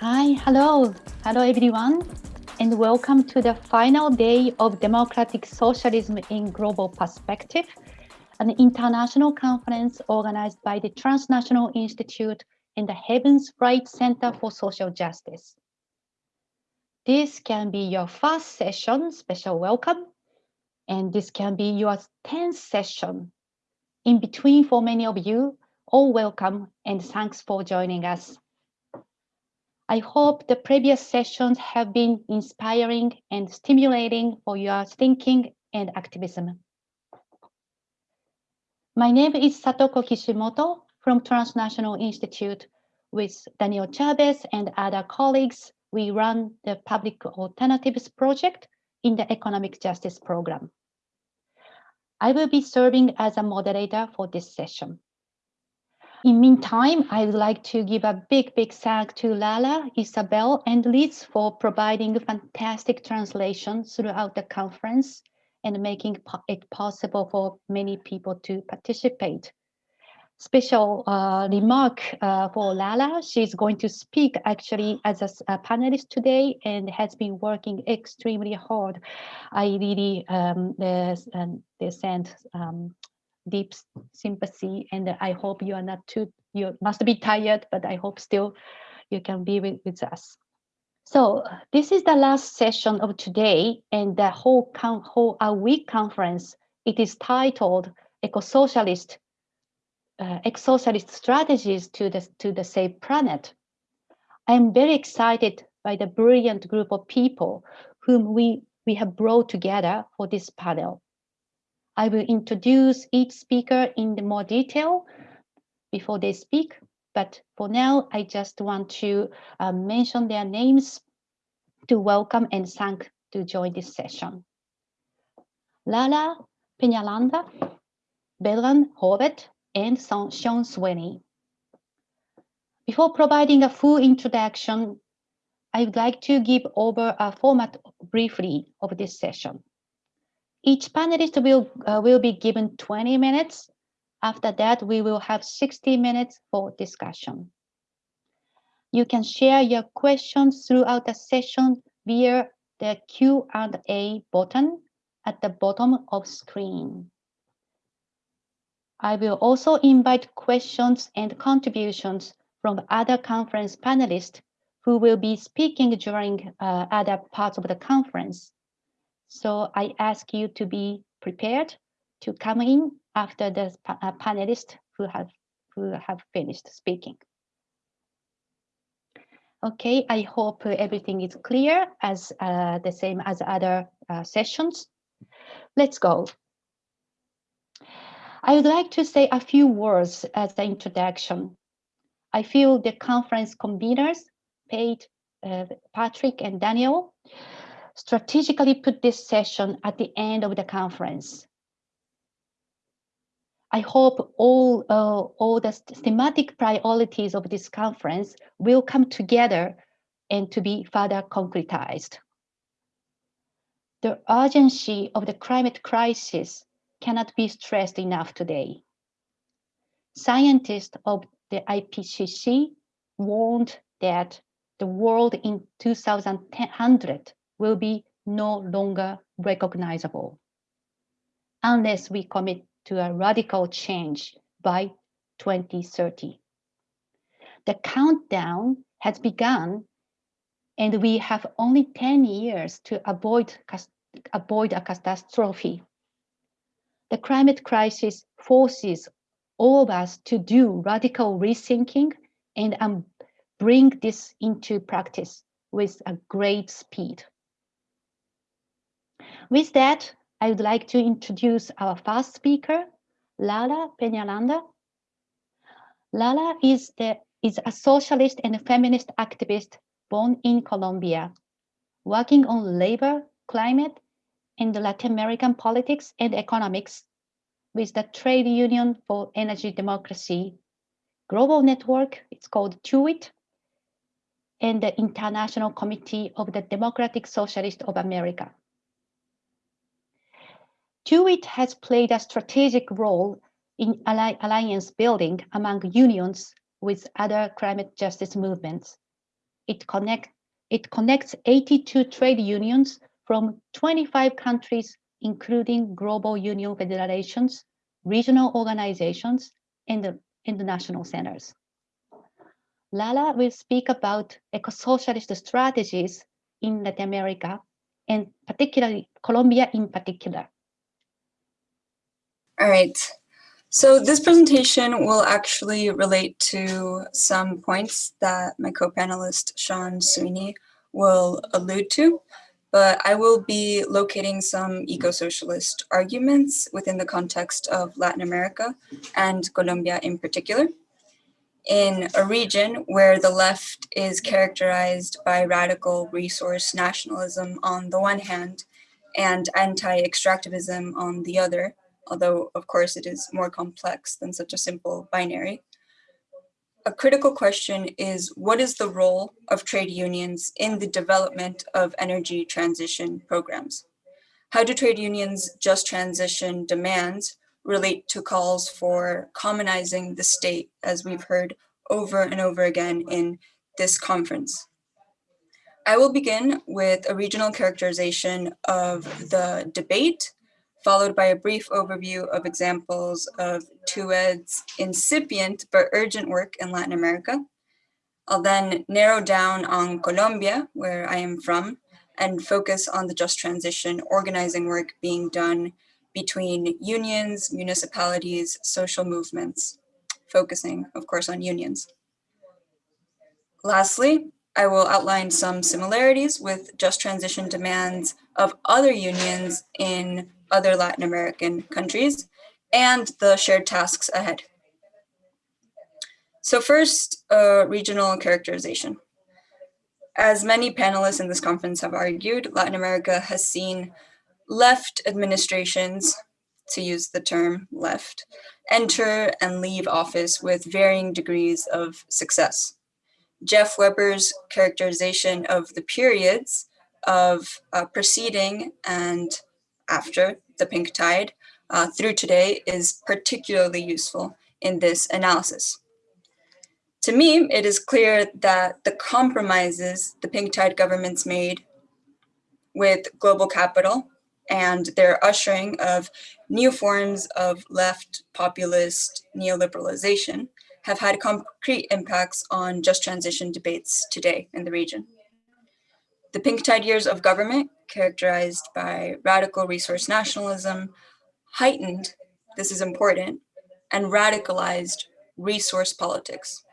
Hi, hello. Hello, everyone, and welcome to the final day of Democratic Socialism in Global Perspective, an international conference organized by the Transnational Institute and the Havens Wright Center for Social Justice. This can be your first session, special welcome, and this can be your 10th session. In between for many of you, all welcome and thanks for joining us. I hope the previous sessions have been inspiring and stimulating for your thinking and activism. My name is Satoko Kishimoto from Transnational Institute. With Daniel Chavez and other colleagues, we run the Public Alternatives Project in the Economic Justice Program. I will be serving as a moderator for this session. In the meantime, I would like to give a big, big thank to Lala, Isabel, and Liz for providing fantastic translation throughout the conference and making it possible for many people to participate. Special uh, remark uh, for Lala. She's going to speak actually as a, a, panelist today and has been working extremely hard. I really um, they sent um, deep sympathy and I hope you are not too, you must be tired, but I hope still you can be with, with us. So this is the last session of today and the whole, whole our week conference. It is titled Eco-Socialist uh, Eco-Socialist Strategies to the, to the Safe Planet. I'm very excited by the brilliant group of people whom we, we have brought together for this panel. I will introduce each speaker in the more detail before they speak. But for now, I just want to uh, mention their names to welcome and thank to join this session. Lala Peñaranda, Vedran Horvat, and Sean Sweeney. Before providing a full introduction, I would like to give over a format briefly of this session. Each panelist will, uh, will be given 20 minutes. After that, we will have 60 minutes for discussion. You can share your questions throughout the session via the Q&A button at the bottom of screen. I will also invite questions and contributions from other conference panelists who will be speaking during uh, other parts of the conference. So I ask you to be prepared to come in after the uh, panelists who have, who have finished speaking. Okay, I hope everything is clear as uh, the same as other uh, sessions. Let's go. I would like to say a few words as the introduction. I feel the conference conveners, Pate, uh, Patrick and Daniel, strategically put this session at the end of the conference. I hope all, uh, all the thematic priorities of this conference will come together and to be further concretized. The urgency of the climate crisis cannot be stressed enough today. Scientists of the IPCC warned that the world in 2100 will be no longer recognizable unless we commit to a radical change by 2030. The countdown has begun and we have only 10 years to avoid, avoid a catastrophe. The climate crisis forces all of us to do radical rethinking and um, bring this into practice with a great speed. With that, I would like to introduce our first speaker, Lala Peñaranda. Lala is, the, is a socialist and feminist activist born in Colombia, working on labor, climate, and Latin American politics and economics with the Trade Union for Energy Democracy global network, it's called TUED, and the International Committee of the Democratic Socialist of America. TUED has played a strategic role in alliance building among unions with other climate justice movements. It, connect, it connects 82 trade unions from 25 countries, including global union federations, regional organizations, and the international centers. Lala will speak about eco-socialist strategies in Latin America, and particularly Colombia in particular. All right. So this presentation will actually relate to some points that my co-panelist Sean Sweeney will allude to, but I will be locating some eco-socialist arguments within the context of Latin America and Colombia in particular in a region where the left is characterized by radical resource nationalism on the one hand and anti-extractivism on the other, although of course it is more complex than such a simple binary. A critical question is what is the role of trade unions in the development of energy transition programs? How do trade unions just transition demands relate to calls for commonizing the state, as we've heard over and over again in this conference. I will begin with a regional characterization of the debate, followed by a brief overview of examples of TUED's incipient but urgent work in Latin America. I'll then narrow down on Colombia, where I am from, and focus on the just transition organizing work being done between unions, municipalities, social movements, focusing, of course, on unions. Lastly, I will outline some similarities with just transition demands of other unions in other Latin American countries and the shared tasks ahead. So first, uh, regional characterization. As many panelists in this conference have argued, Latin America has seen left administrations, to use the term left, enter and leave office with varying degrees of success. Jeff Webber's characterization of the periods of uh, preceding and after the pink tide uh, through today is particularly useful in this analysis. To me, it is clear that the compromises the pink tide governments made with global capital and their ushering of new forms of left populist neoliberalization have had concrete impacts on just transition debates today in the region. The pink tide years of government, characterized by radical resource nationalism, heightened, this is important, and radicalized resource politics.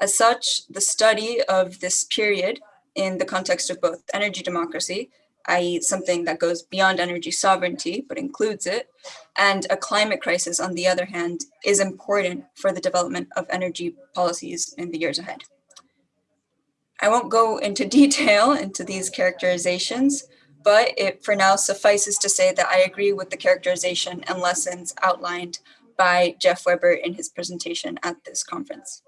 As such, the study of this period in the context of both energy democracy i.e. something that goes beyond energy sovereignty, but includes it, and a climate crisis, on the other hand, is important for the development of energy policies in the years ahead. I won't go into detail into these characterizations, but it for now suffices to say that I agree with the characterization and lessons outlined by Jeff Webber in his presentation at this conference.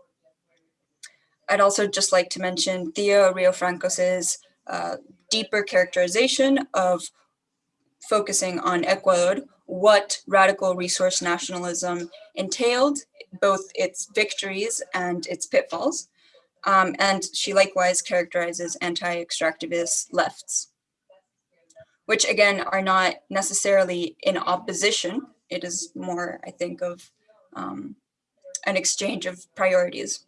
I'd also just like to mention Thea Riofrancos's uh, deeper characterization of focusing on Ecuador, what radical resource nationalism entailed, both its victories and its pitfalls. Um, and she likewise characterizes anti-extractivist lefts, which again are not necessarily in opposition. It is more, I think, of um, an exchange of priorities.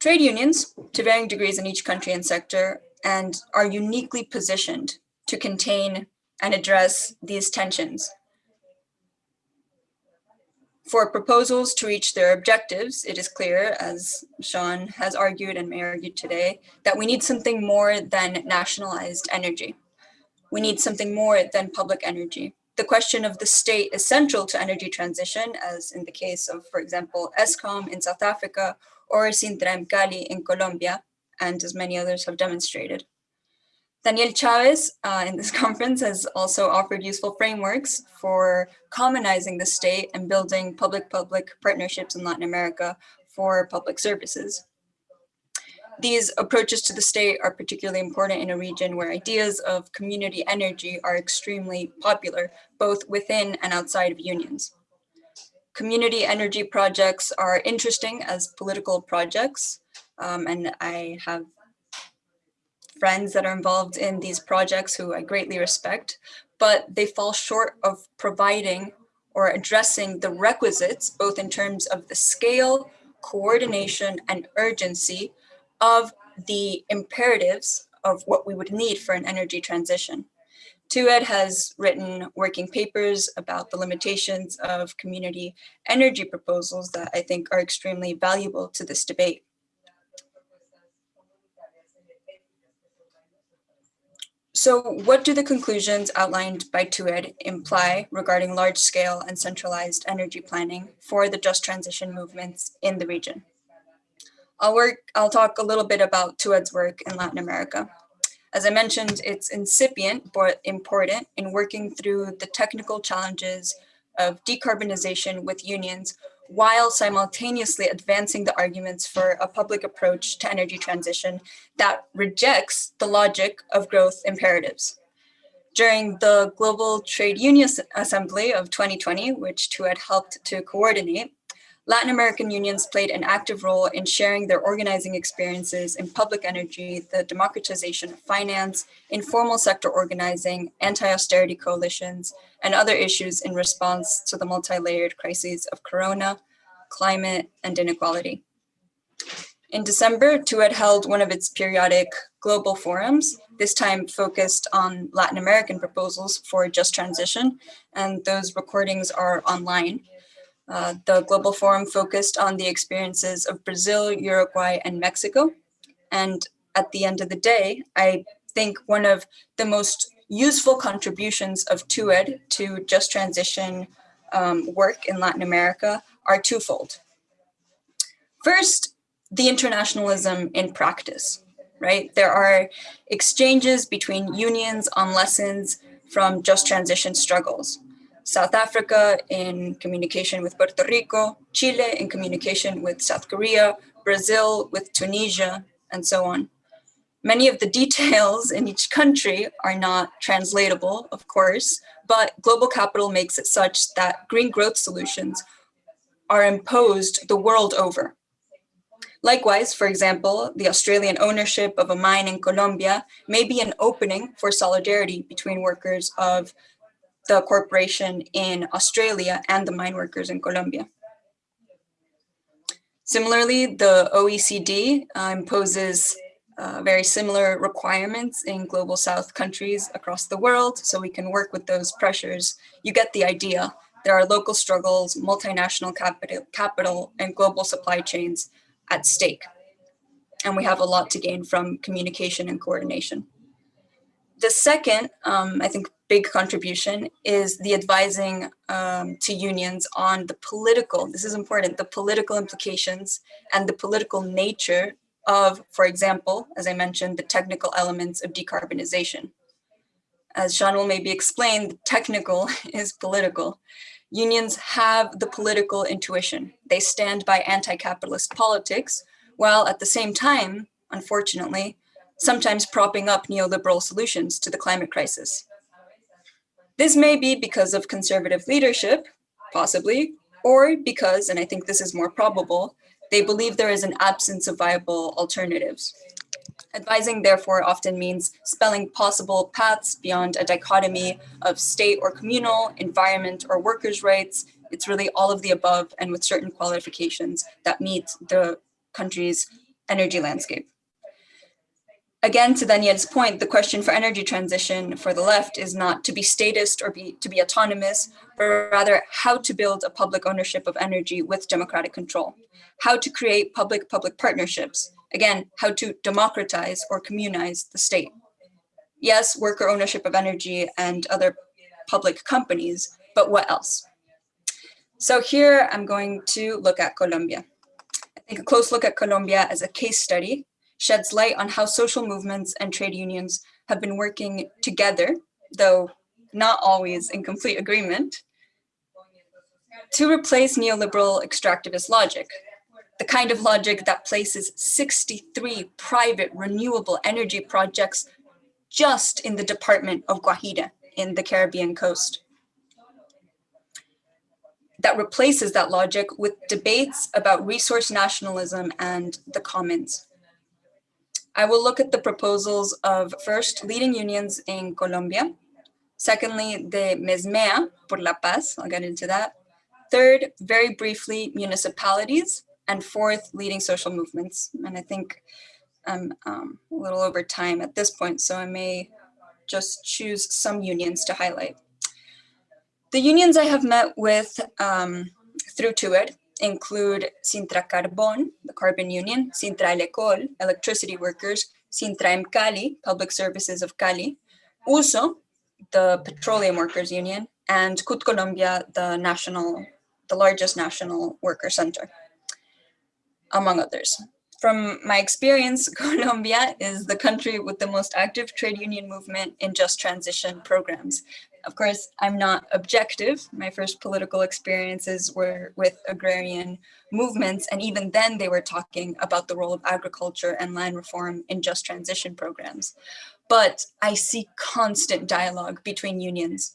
Trade unions, to varying degrees in each country and sector, and are uniquely positioned to contain and address these tensions. For proposals to reach their objectives, it is clear, as Sean has argued and may argue today, that we need something more than nationalized energy. We need something more than public energy. The question of the state is central to energy transition, as in the case of, for example, Eskom in South Africa or Sintra Cali in Colombia, and as many others have demonstrated. Daniel Chavez uh, in this conference has also offered useful frameworks for commonizing the state and building public-public partnerships in Latin America for public services. These approaches to the state are particularly important in a region where ideas of community energy are extremely popular, both within and outside of unions. Community energy projects are interesting as political projects, um, and I have friends that are involved in these projects who I greatly respect, but they fall short of providing or addressing the requisites, both in terms of the scale, coordination, and urgency of the imperatives of what we would need for an energy transition. TUED has written working papers about the limitations of community energy proposals that I think are extremely valuable to this debate. So what do the conclusions outlined by TUED imply regarding large-scale and centralized energy planning for the just transition movements in the region? I'll work, I'll talk a little bit about TUED's work in Latin America. As I mentioned, it's incipient but important in working through the technical challenges of decarbonization with unions while simultaneously advancing the arguments for a public approach to energy transition that rejects the logic of growth imperatives. During the Global Trade Union Assembly of 2020, which TUED helped to coordinate, Latin American unions played an active role in sharing their organizing experiences in public energy, the democratization of finance, informal sector organizing, anti-austerity coalitions, and other issues in response to the multi-layered crises of corona, climate, and inequality. In December, TUED held one of its periodic global forums, this time focused on Latin American proposals for just transition, and those recordings are online. Uh, the Global Forum focused on the experiences of Brazil, Uruguay, and Mexico. And at the end of the day, I think one of the most useful contributions of TUED to just transition um, work in Latin America are twofold. First, the internationalism in practice, right? There are exchanges between unions on lessons from just transition struggles. South Africa in communication with Puerto Rico, Chile in communication with South Korea, Brazil with Tunisia, and so on. Many of the details in each country are not translatable, of course, but global capital makes it such that green growth solutions are imposed the world over. Likewise, for example, the Australian ownership of a mine in Colombia may be an opening for solidarity between workers of the corporation in Australia and the mine workers in Colombia. Similarly, the OECD uh, imposes uh, very similar requirements in global south countries across the world, so we can work with those pressures. You get the idea. There are local struggles, multinational capital, capital and global supply chains at stake. And we have a lot to gain from communication and coordination. The second, um, I think, big contribution is the advising um, to unions on the political, this is important, the political implications and the political nature of, for example, as I mentioned, the technical elements of decarbonization. As Sean will maybe explain, the technical is political. Unions have the political intuition. They stand by anti-capitalist politics, while at the same time, unfortunately, sometimes propping up neoliberal solutions to the climate crisis. This may be because of conservative leadership, possibly, or because, and I think this is more probable, they believe there is an absence of viable alternatives. Advising, therefore, often means spelling possible paths beyond a dichotomy of state or communal, environment or workers' rights. It's really all of the above and with certain qualifications that meet the country's energy landscape. Again, to Daniel's point, the question for energy transition for the left is not to be statist or be, to be autonomous, but rather how to build a public ownership of energy with democratic control, how to create public-public partnerships, again, how to democratize or communize the state. Yes, worker ownership of energy and other public companies, but what else? So here I'm going to look at Colombia. I think a close look at Colombia as a case study sheds light on how social movements and trade unions have been working together, though not always in complete agreement, to replace neoliberal extractivist logic, the kind of logic that places 63 private renewable energy projects just in the department of Guajira in the Caribbean coast. That replaces that logic with debates about resource nationalism and the commons I will look at the proposals of first leading unions in Colombia, secondly, the Mesmea por la Paz, I'll get into that, third, very briefly, municipalities, and fourth, leading social movements. And I think I'm um, a little over time at this point, so I may just choose some unions to highlight. The unions I have met with um, through TUED include Sintra Carbon, the carbon union, Sintra Elecol, electricity workers, Sintra Cali, public services of Cali, USO, the petroleum workers union, and CUT Colombia, the national, the largest national worker center, among others. From my experience, Colombia is the country with the most active trade union movement in just transition programs. Of course, I'm not objective. My first political experiences were with agrarian movements, and even then they were talking about the role of agriculture and land reform in just transition programs. But I see constant dialogue between unions.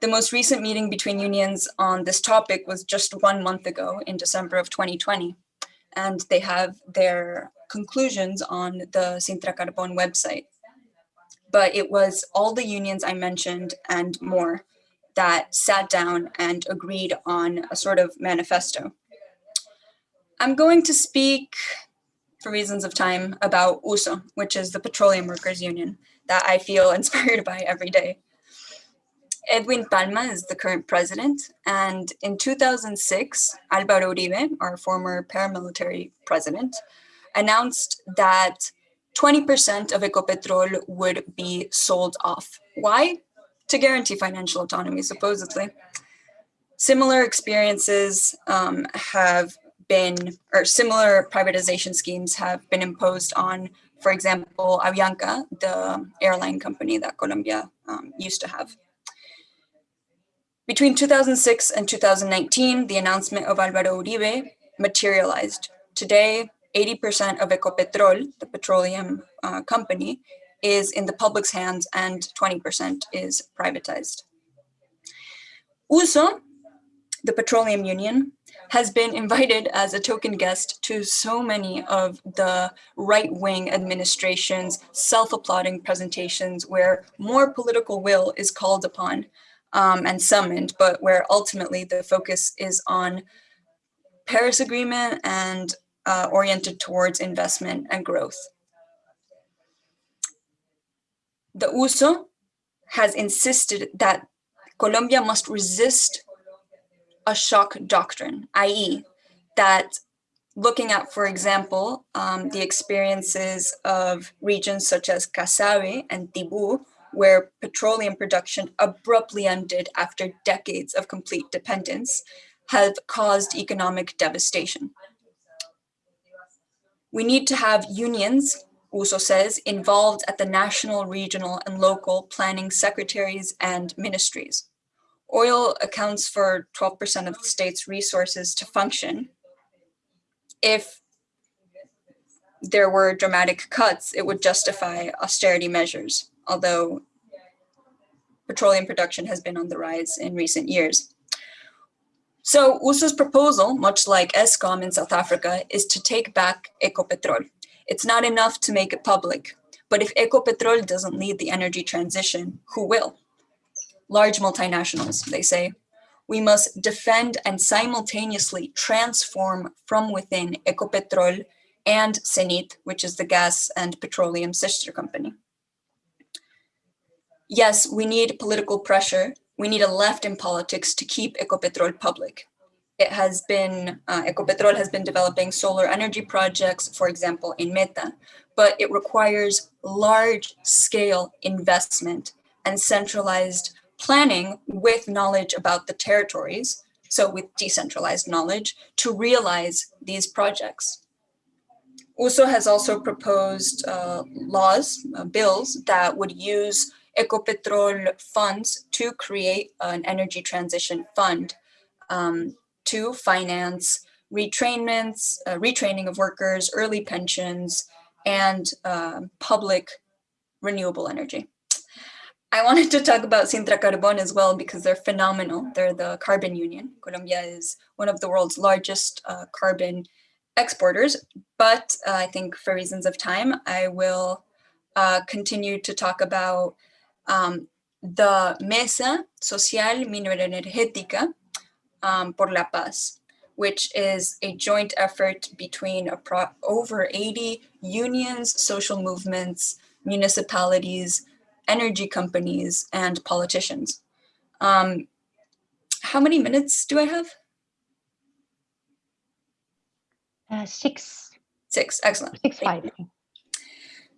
The most recent meeting between unions on this topic was just one month ago in December of 2020 and they have their conclusions on the Sintra Carbon website. But it was all the unions I mentioned and more that sat down and agreed on a sort of manifesto. I'm going to speak, for reasons of time, about USO, which is the Petroleum Workers Union that I feel inspired by every day. Edwin Palma is the current president, and in 2006, Álvaro Uribe, our former paramilitary president, announced that 20% of Ecopetrol would be sold off. Why? To guarantee financial autonomy, supposedly. Similar experiences um, have been, or similar privatization schemes have been imposed on, for example, Avianca, the airline company that Colombia um, used to have. Between 2006 and 2019, the announcement of Álvaro Uribe materialized. Today, 80% of Ecopetrol, the petroleum uh, company, is in the public's hands and 20% is privatized. USO, the petroleum union, has been invited as a token guest to so many of the right-wing administration's self-applauding presentations where more political will is called upon um, and summoned, but where ultimately the focus is on Paris Agreement and uh, oriented towards investment and growth. The USO has insisted that Colombia must resist a shock doctrine, i.e. that looking at, for example, um, the experiences of regions such as Casabe and Tibú, where petroleum production abruptly ended after decades of complete dependence, have caused economic devastation. We need to have unions, USO says, involved at the national, regional, and local planning secretaries and ministries. Oil accounts for 12% of the state's resources to function. If there were dramatic cuts, it would justify austerity measures although petroleum production has been on the rise in recent years. So USO's proposal, much like Eskom in South Africa, is to take back Ecopetrol. It's not enough to make it public, but if Ecopetrol doesn't lead the energy transition, who will? Large multinationals, they say. We must defend and simultaneously transform from within Ecopetrol and Cenit, which is the gas and petroleum sister company yes, we need political pressure. We need a left in politics to keep Ecopetrol public. It has been, uh, Ecopetrol has been developing solar energy projects, for example, in Meta, but it requires large scale investment and centralized planning with knowledge about the territories, so with decentralized knowledge, to realize these projects. USO has also proposed uh, laws, uh, bills that would use Ecopetrol funds to create an energy transition fund um, to finance retrainments, uh, retraining of workers, early pensions, and uh, public renewable energy. I wanted to talk about Sintra Carbon as well because they're phenomenal. They're the carbon union. Colombia is one of the world's largest uh, carbon exporters, but uh, I think for reasons of time, I will uh, continue to talk about um, the Mesa Social Mineroenergética um, por la Paz, which is a joint effort between over 80 unions, social movements, municipalities, energy companies, and politicians. Um, how many minutes do I have? Uh, six. Six, excellent. Six, five.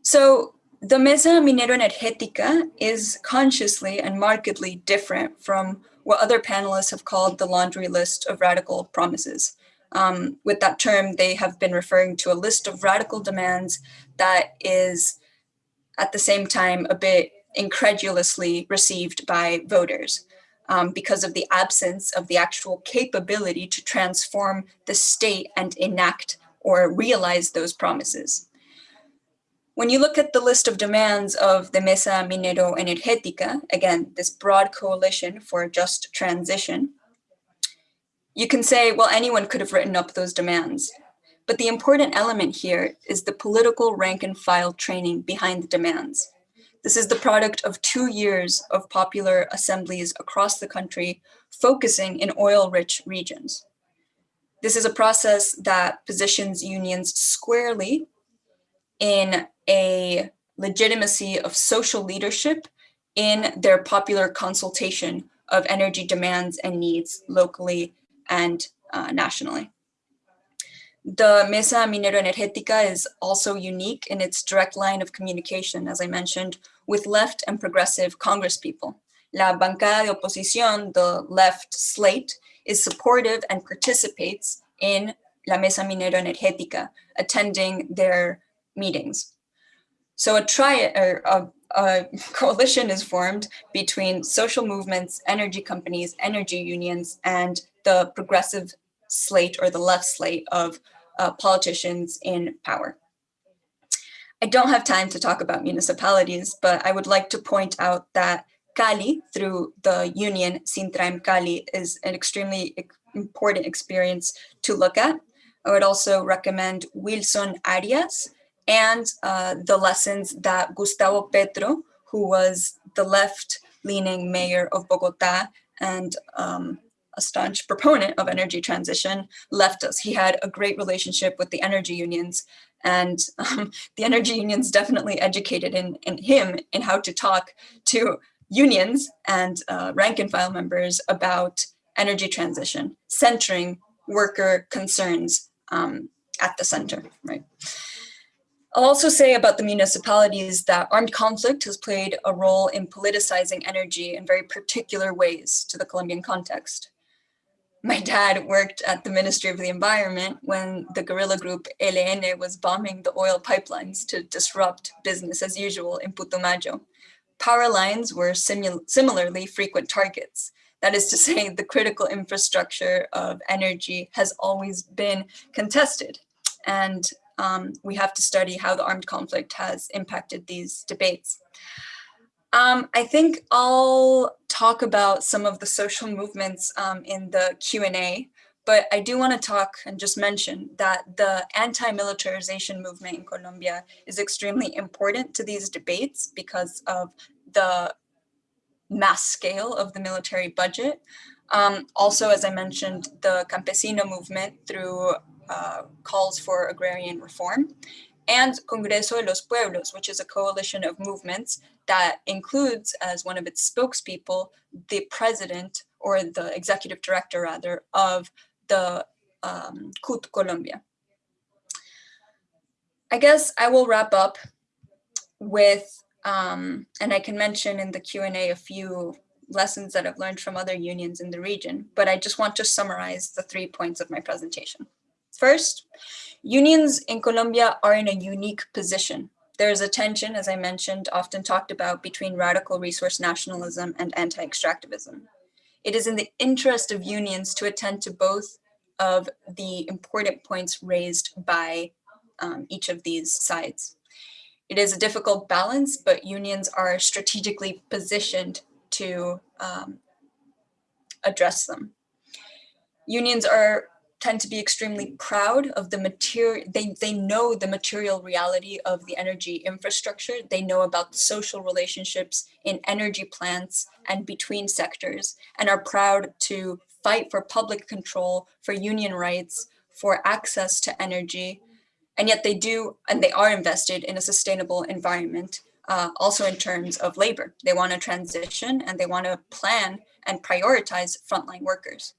So the Mesa Minero Energética is consciously and markedly different from what other panelists have called the laundry list of radical promises. Um, with that term, they have been referring to a list of radical demands that is at the same time a bit incredulously received by voters um, because of the absence of the actual capability to transform the state and enact or realize those promises. When you look at the list of demands of the Mesa Minero Energética, again, this broad coalition for a just transition, you can say, well, anyone could have written up those demands. But the important element here is the political rank and file training behind the demands. This is the product of two years of popular assemblies across the country focusing in oil-rich regions. This is a process that positions unions squarely in a legitimacy of social leadership in their popular consultation of energy demands and needs locally and uh, nationally. The Mesa Minero Energética is also unique in its direct line of communication, as I mentioned, with left and progressive congresspeople. La bancada de oposición, the left slate, is supportive and participates in La Mesa Minero Energética, attending their meetings. So a, tri or a, a coalition is formed between social movements, energy companies, energy unions, and the progressive slate or the left slate of uh, politicians in power. I don't have time to talk about municipalities, but I would like to point out that Cali, through the union Sintraem Cali, is an extremely important experience to look at. I would also recommend Wilson Arias and uh, the lessons that Gustavo Petro, who was the left-leaning mayor of Bogota and um, a staunch proponent of energy transition, left us. He had a great relationship with the energy unions and um, the energy unions definitely educated in, in him in how to talk to unions and uh, rank and file members about energy transition, centering worker concerns um, at the center, right? I'll also say about the municipalities that armed conflict has played a role in politicizing energy in very particular ways to the Colombian context my dad worked at the Ministry of the Environment when the guerrilla group ELN was bombing the oil pipelines to disrupt business as usual in Putumayo. Power lines were similarly frequent targets. That is to say, the critical infrastructure of energy has always been contested. And um, we have to study how the armed conflict has impacted these debates. Um, I think I'll talk about some of the social movements um, in the Q&A, but I do want to talk and just mention that the anti-militarization movement in Colombia is extremely important to these debates because of the mass scale of the military budget. Um, also, as I mentioned, the campesino movement through uh, calls for agrarian reform and Congreso de los Pueblos, which is a coalition of movements that includes as one of its spokespeople, the president or the executive director rather of the um, CUT Colombia. I guess I will wrap up with, um, and I can mention in the Q&A a few lessons that I've learned from other unions in the region, but I just want to summarize the three points of my presentation. First, unions in Colombia are in a unique position. There is a tension, as I mentioned, often talked about between radical resource nationalism and anti-extractivism. It is in the interest of unions to attend to both of the important points raised by um, each of these sides. It is a difficult balance, but unions are strategically positioned to um, address them. Unions are tend to be extremely proud of the material, they, they know the material reality of the energy infrastructure. They know about the social relationships in energy plants and between sectors and are proud to fight for public control, for union rights, for access to energy. And yet they do, and they are invested in a sustainable environment, uh, also in terms of labor. They want to transition and they want to plan and prioritize frontline workers.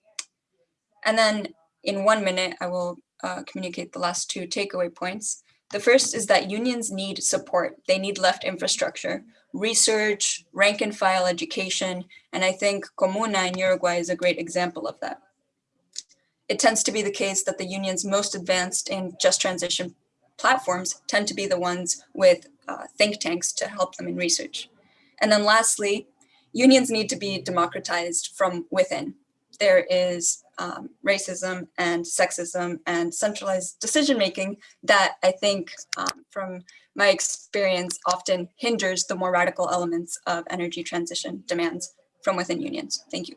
And then in one minute, I will uh, communicate the last two takeaway points. The first is that unions need support. They need left infrastructure, research, rank and file education, and I think Comuna in Uruguay is a great example of that. It tends to be the case that the unions most advanced in just transition platforms tend to be the ones with uh, think tanks to help them in research. And then lastly, unions need to be democratized from within. There is um, racism and sexism and centralized decision-making that I think um, from my experience often hinders the more radical elements of energy transition demands from within unions. Thank you.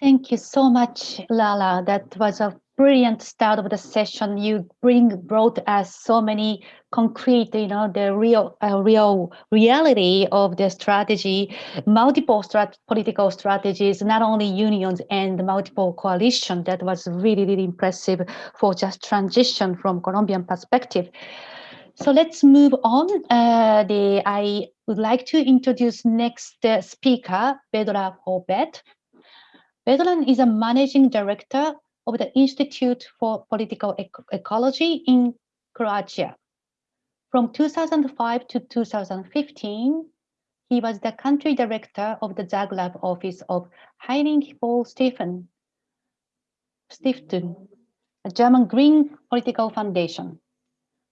Thank you so much, Lala. That was a brilliant start of the session. You bring brought us so many concrete, you know, the real, uh, real reality of the strategy, multiple strat political strategies, not only unions and multiple coalition. That was really, really impressive for just transition from Colombian perspective. So let's move on. Uh, the, I would like to introduce next uh, speaker, Vedran Horvat. Vedran is a managing director of the Institute for Political Ecology in Croatia. From 2005 to 2015, he was the country director of the Zagreb office of Heinrich Böll Stephen Stiftung, a German Green Political Foundation.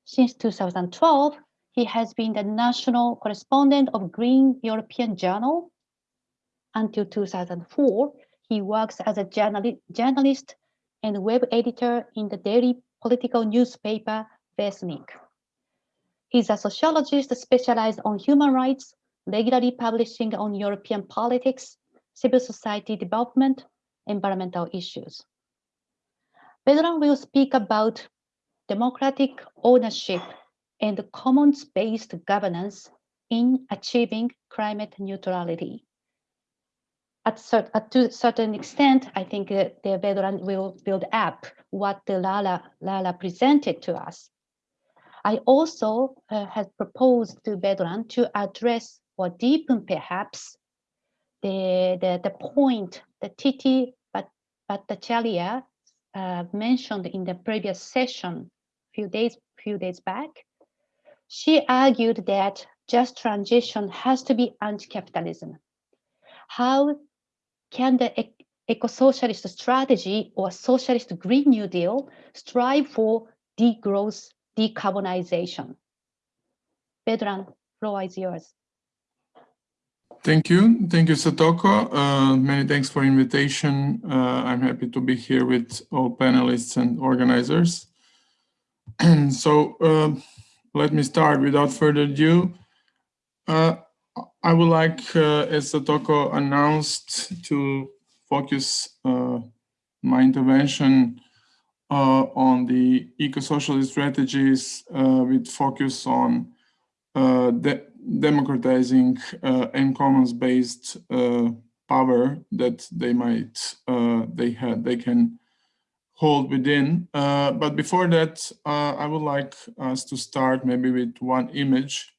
Since 2012, he has been the national correspondent of Green European Journal. Until 2004, he works as a journali journalist and web editor in the daily political newspaper Vjesnik. He's a sociologist specialized on human rights, regularly publishing on European politics, civil society development, environmental issues. Vedran will speak about democratic ownership and commons-based governance in achieving climate neutrality. At, cert at to a certain extent, I think uh, the Vedran will build up what the Lala, Lala presented to us. I also uh, had proposed to Vedran to address or deepen perhaps the, the, the point that Tithi Bhattacharya uh, mentioned in the previous session few days few days back. She argued that just transition has to be anti-capitalism. How can the eco-socialist strategy or socialist Green New Deal strive for degrowth decarbonization. Vedran, floor is yours. Thank you. Thank you, Satoko. Uh, many thanks for invitation. Uh, I'm happy to be here with all panelists and organizers. And so uh, let me start without further ado. Uh, I would like, uh, as Satoko announced, to focus uh, my intervention uh, on the eco-social strategies uh, with focus on uh, de democratizing and commons-based power that they might they had they can hold within. Uh, but before that, uh, I would like us to start maybe with one image.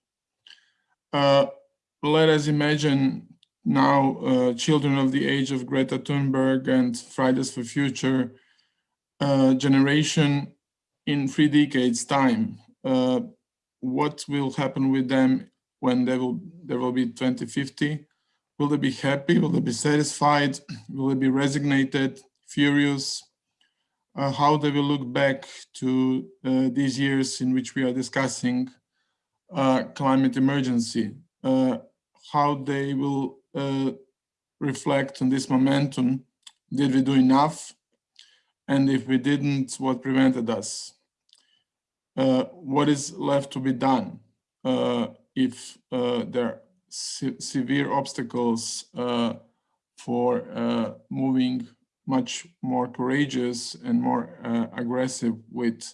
Uh, let us imagine now children of the age of Greta Thunberg and Fridays for Future uh, generation in three decades time, uh, what will happen with them when they will, there will be 2050? Will they be happy? Will they be satisfied? Will they be resignated, furious? Uh, how they will look back to uh, these years in which we are discussing uh, climate emergency, uh, how they will reflect on this momentum. Did we do enough? And if we didn't, what prevented us? Uh, what is left to be done uh, if uh, there are se severe obstacles uh, for uh, moving much more courageous and more uh, aggressive with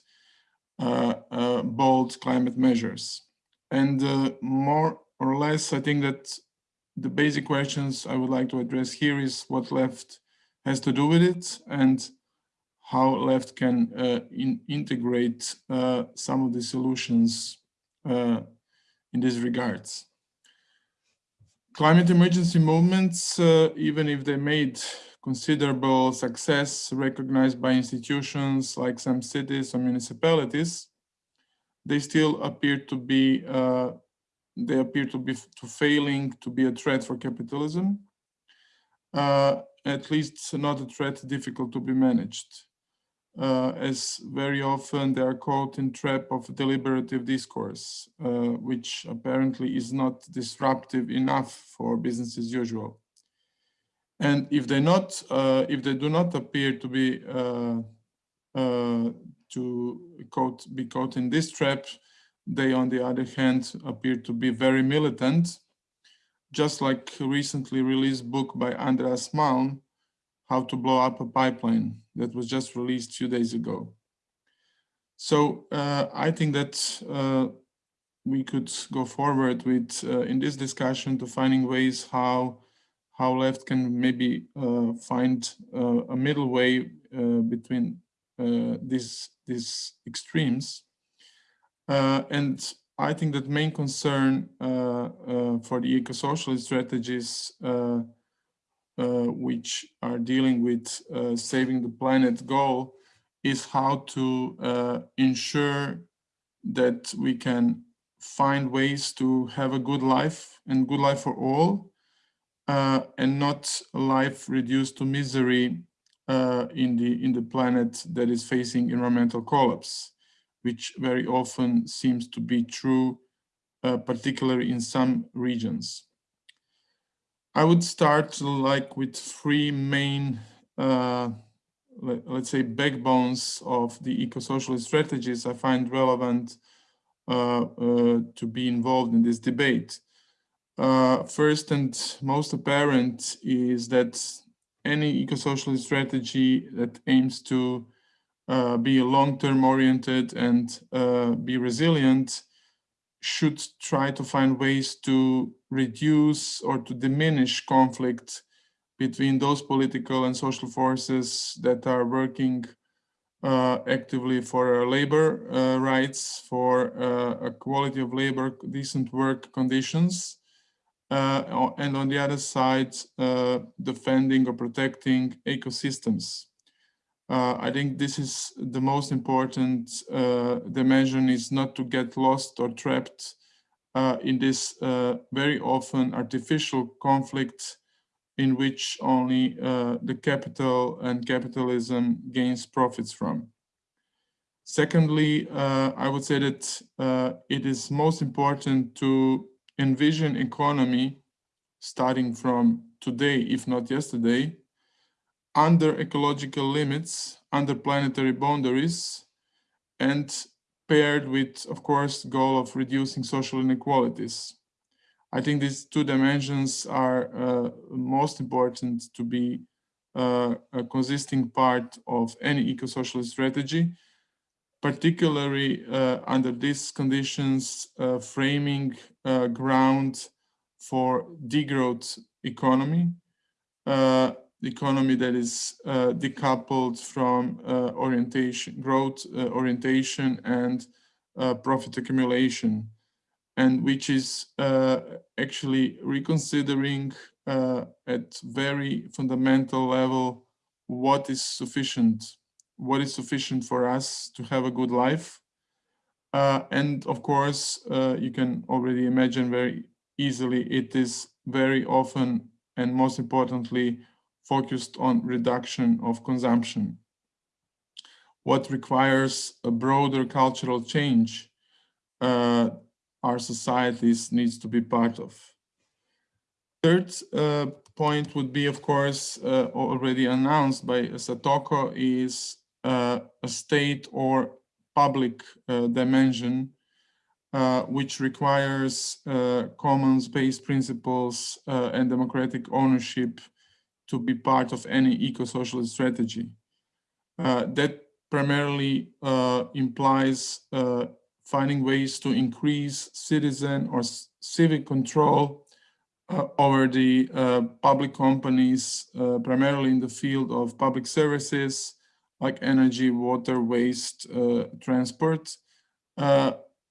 uh, uh, bold climate measures. And uh, or less, I think that the basic questions I would like to address here is what left has to do with it and how left can uh, in integrate uh, some of the solutions uh, in these regards. Climate emergency movements, uh, even if they made considerable success recognized by institutions like some cities or municipalities, they still appear to be uh, they appear to be to failing to be a threat for capitalism, uh, at least not a threat difficult to be managed, uh, as very often they are caught in trap of deliberative discourse, uh, which apparently is not disruptive enough for business as usual. And if they not, uh, if they do not appear to be uh, uh, to caught, be caught in this trap, they, on the other hand, appear to be very militant, just like recently released book by Andreas Malm, How to Blow Up a Pipeline, that was just released few days ago. So uh, I think that uh, we could go forward with uh, in this discussion to finding ways how how left can maybe uh, find uh, a middle way uh, between these these extremes and I think that main concern uh, uh, for the eco-socialist strategies which are dealing with saving the planet goal is how to ensure that we can find ways to have a good life and good life for all uh, and not a life reduced to misery uh, in the in the planet that is facing environmental collapse which very often seems to be true, uh, particularly in some regions. I would start like with three main, uh, let, us say, backbones of the eco-socialist strategies I find relevant uh, uh, to be involved in this debate. Uh, first and most apparent is that any eco-socialist strategy that aims to be long-term oriented and uh, be resilient should try to find ways to reduce or to diminish conflict between those political and social forces that are working uh, actively for labor uh, rights, for uh, a quality of labor, decent work conditions, uh, and on the other side, defending or protecting ecosystems. Uh, I think this is the most important uh, dimension is not to get lost or trapped uh, in this uh, very often artificial conflict in which only uh, the capital and capitalism gains profits from. Secondly, uh, I would say that it is most important to envision economy starting from today, if not yesterday, under ecological limits, under planetary boundaries, and paired with, of course, goal of reducing social inequalities. I think these two dimensions are uh, most important to be uh, a consisting part of any eco-socialist strategy, particularly uh, under these conditions, uh, framing uh, ground for degrowth economy, uh, economy that is uh, decoupled from uh, orientation, growth uh, orientation and uh, profit accumulation, and which is uh, actually reconsidering at very fundamental level what is sufficient, what is sufficient for us to have a good life. and of course, you can already imagine very easily, it is very often and most importantly, focused on reduction of consumption. What requires a broader cultural change uh, our societies needs to be part of. Third uh, point would be, of course, uh, already announced by Satoko is uh, a state or public uh, dimension uh, which requires commons-based principles and democratic ownership to be part of any eco-socialist strategy. Uh, that primarily uh, implies uh, finding ways to increase citizen or civic control uh, over the uh, public companies, uh, primarily in the field of public services like energy, water, waste, transport.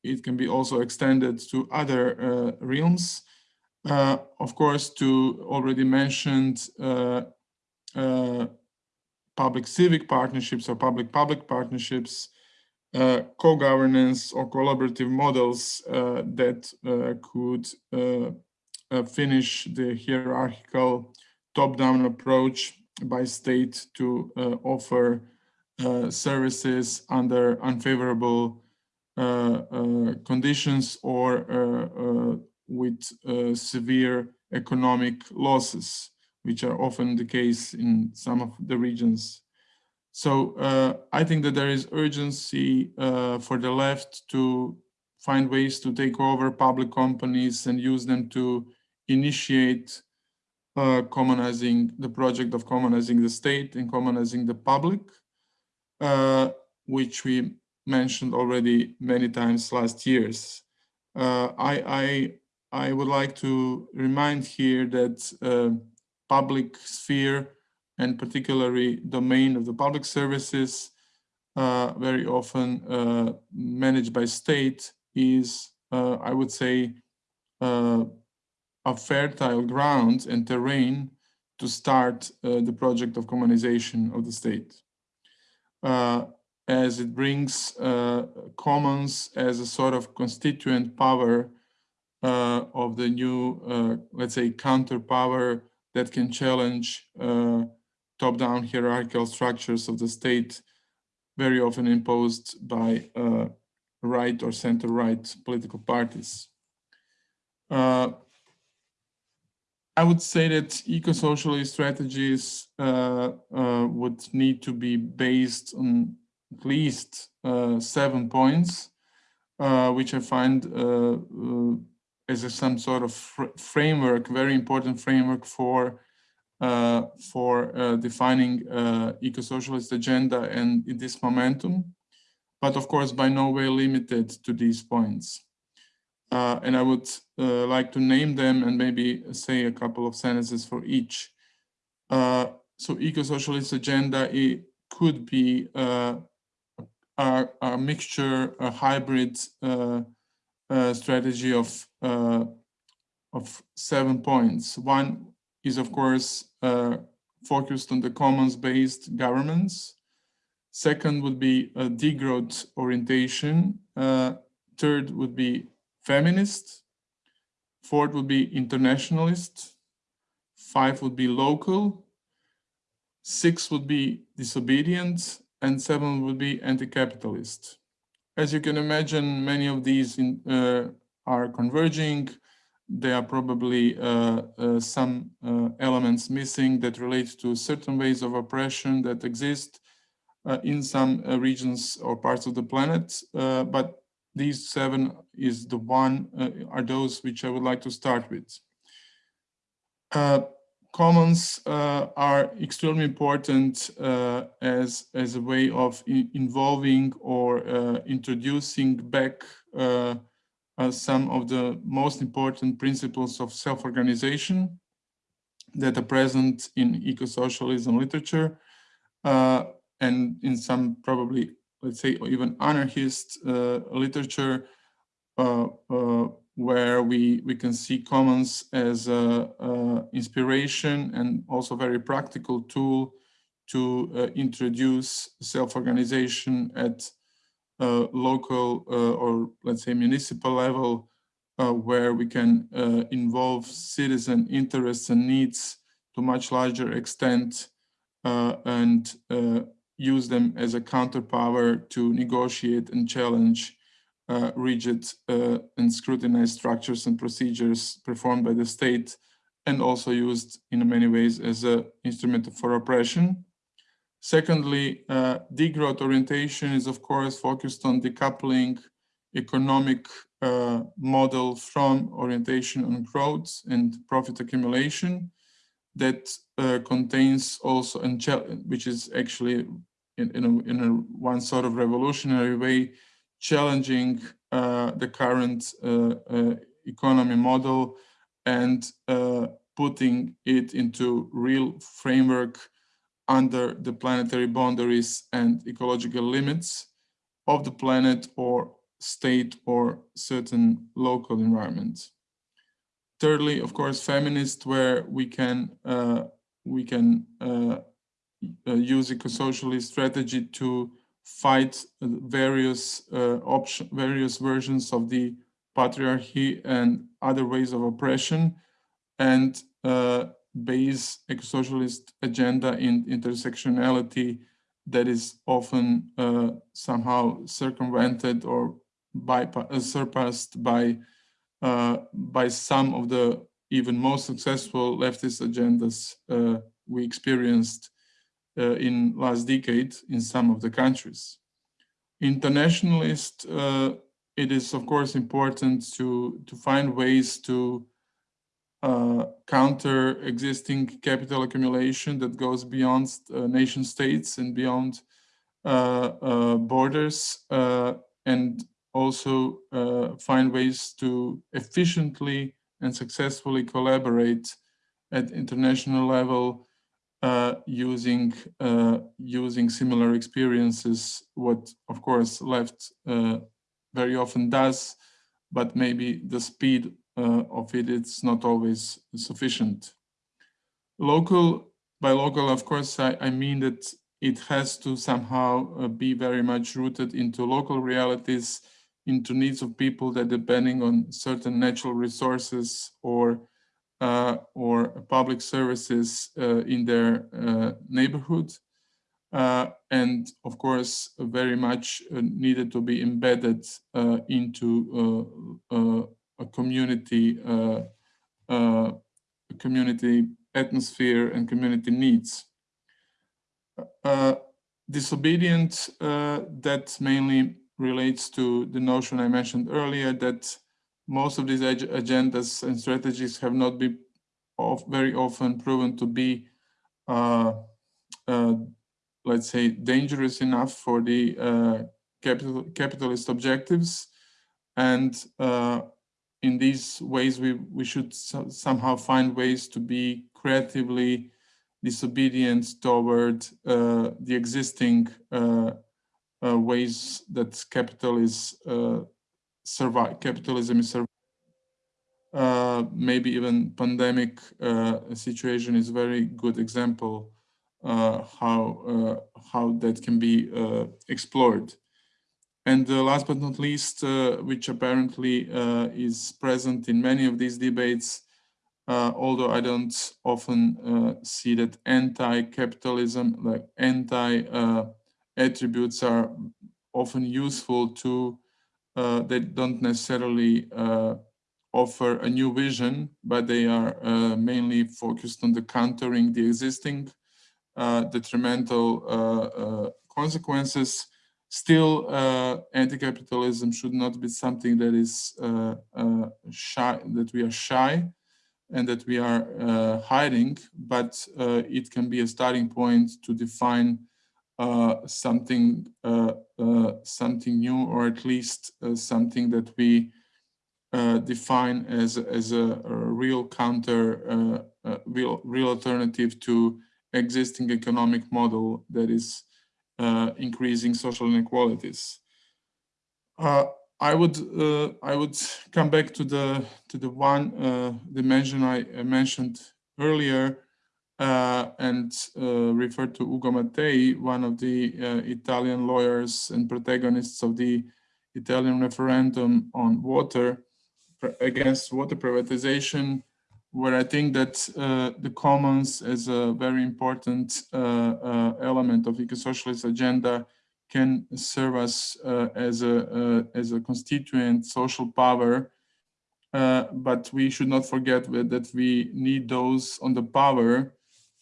it can be also extended to other realms. Of course, to already mentioned public civic partnerships or public public partnerships, uh, co-governance or collaborative models uh, that uh, could uh, uh, finish the hierarchical top-down approach by state to uh, offer services under unfavorable conditions or with severe economic losses which are often the case in some of the regions. So uh, I think that there is urgency uh, for the left to find ways to take over public companies and use them to initiate uh, commonizing the project of commonizing the state and commonizing the public, uh, which we mentioned already many times last years. Uh, I, I, would like to remind here that uh, public sphere and particularly domain of the public services, uh, very often uh, managed by state is, uh, I would say, uh, a fertile ground and terrain to start uh, the project of commonization of the state. As it brings commons as a sort of constituent power of the new, let's say, counter power that can challenge uh, top-down hierarchical structures of the state, very often imposed by uh, right or center-right political parties. Uh, I would say that eco-socialist strategies uh, uh, would need to be based on at least uh, seven points, which I find as a, some sort of fr framework, very important framework for uh, for uh, defining uh, eco-socialist agenda and this momentum, but of course by no way limited to these points. Uh, and I would uh, like to name them and maybe say a couple of sentences for each. Uh, so eco-socialist agenda it could be a, a, mixture, a hybrid strategy of uh, of seven points. One is, of course, uh, focused on the commons-based governments. Second would be a degrowth orientation. Uh, third would be feminist. Fourth would be internationalist. Five would be local. Six would be disobedient. And seven would be anti-capitalist. As you can imagine, many of these in, uh, are converging. There are probably uh, uh, some uh, elements missing that relate to certain ways of oppression that exist uh, in some regions or parts of the planet. But these seven is the one, are those which I would like to start with. Commons are extremely important as, as a way of involving or introducing back uh, some of the most important principles of self-organization that are present in eco-socialism literature uh, and in some probably, let's say, even anarchist uh, literature uh, uh, where we, we can see commons as a, inspiration and also very practical tool to uh, introduce self-organization at uh, local uh, or let's say municipal level uh, where we can involve citizen interests and needs to much larger extent and use them as a counterpower to negotiate and challenge uh, rigid uh, and scrutinized structures and procedures performed by the state and also used in many ways as an instrument for oppression. Secondly, uh, degrowth orientation is of course focused on decoupling economic uh, model from orientation on growth and profit accumulation. that uh, contains also, which is actually in, in, a, in a one sort of revolutionary way, challenging uh, the current uh, uh, economy model and putting it into real framework under the planetary boundaries and ecological limits of the planet or state or certain local environments. Thirdly, of course, feminist, where we can uh, we can uh, use eco-socialist strategy to fight various uh, option, various versions of the patriarchy and other ways of oppression, and uh, base eco-socialist agenda in intersectionality that is often uh, somehow circumvented or uh, surpassed by uh, by some of the even most successful leftist agendas uh, we experienced in last decade in some of the countries. Internationalist, uh, it is of course important to to find ways to uh, counter existing capital accumulation that goes beyond uh, nation states and beyond uh, uh borders uh, and also uh, find ways to efficiently and successfully collaborate at international level using using similar experiences what of course left very often does but maybe the speed uh, of it, it's not always sufficient. Local, by local, of course, I, I mean that it has to somehow uh, be very much rooted into local realities, into needs of people that depending on certain natural resources or uh, or public services uh, in their uh, neighborhood. Uh, and of course, very much needed to be embedded into a community uh, uh, community atmosphere and community needs. Uh, disobedient, that mainly relates to the notion I mentioned earlier that most of these ag agendas and strategies have not been of very often proven to be, uh, uh, let's say, dangerous enough for the uh, capital, capitalist objectives. And in these ways, we, we should so, somehow find ways to be creatively disobedient toward uh, the existing uh, uh, ways that capital is uh, survive, capitalism is. Uh, maybe even pandemic uh, situation is very good example how how that can be explored. And uh, last but not least, uh, which apparently uh, is present in many of these debates, uh, although I don't often uh, see that anti-capitalism, like anti-attributes uh, are often useful to, they don't necessarily offer a new vision, but they are mainly focused on the countering the existing detrimental consequences. Still, uh, anti-capitalism should not be something that is uh, uh, shy, that we are shy and that we are uh, hiding, but uh, it can be a starting point to define uh, something something new, or at least something that we define as as a, a real counter, real real alternative to existing economic model that is uh, increasing social inequalities. Uh, I would uh, I would come back to the to the one uh, dimension I mentioned earlier uh, and uh, refer to Ugo Mattei, one of the Italian lawyers and protagonists of the Italian referendum on water against water privatization where I think that uh, the commons as a very important uh, uh, element of eco-socialist agenda can serve us uh, as a uh, as a constituent social power. Uh, but we should not forget that we need those on the power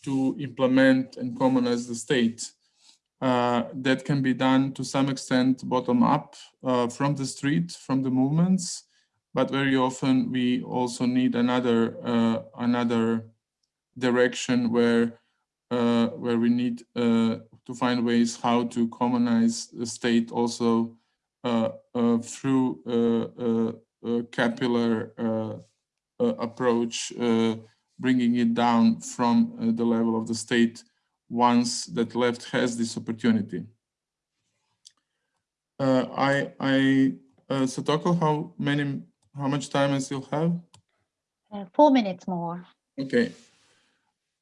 to implement and commonize the state. that can be done to some extent bottom up from the street, from the movements, but very often we also need another uh, another direction where uh, where we need uh, to find ways how to commonize the state also uh, uh through uh, a capillary approach, bringing it down from the level of the state once that left has this opportunity. I, I Satoko, how many, how much time I still have? four minutes more. Okay.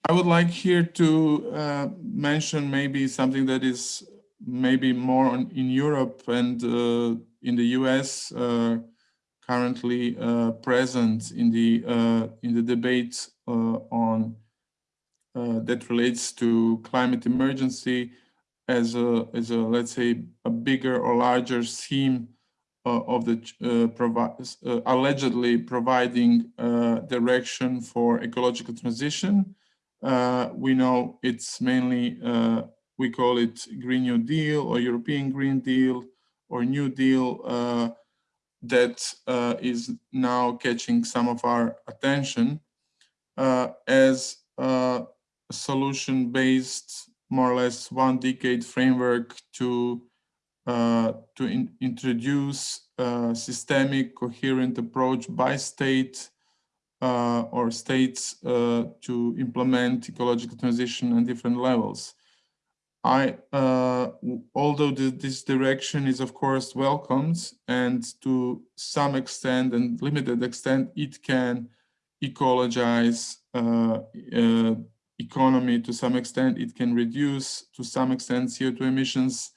I would like here to uh, mention maybe something that is maybe more on, in Europe and uh, in the US uh, currently uh, present in the uh, in the debate uh, on that relates to climate emergency as a as a let's say a bigger or larger theme of the allegedly providing direction for ecological transition. Uh, we know it's mainly, uh, we call it Green New Deal or European Green Deal or New Deal uh, that uh, is now catching some of our attention uh, as a solution-based, more or less one decade framework to to in introduce a systemic, coherent approach by state uh, or states uh, to implement ecological transition on different levels. I, uh, although the, this direction is of course welcomed and to some extent and limited extent, it can ecologize uh, uh, economy to some extent, it can reduce to some extent CO2 emissions.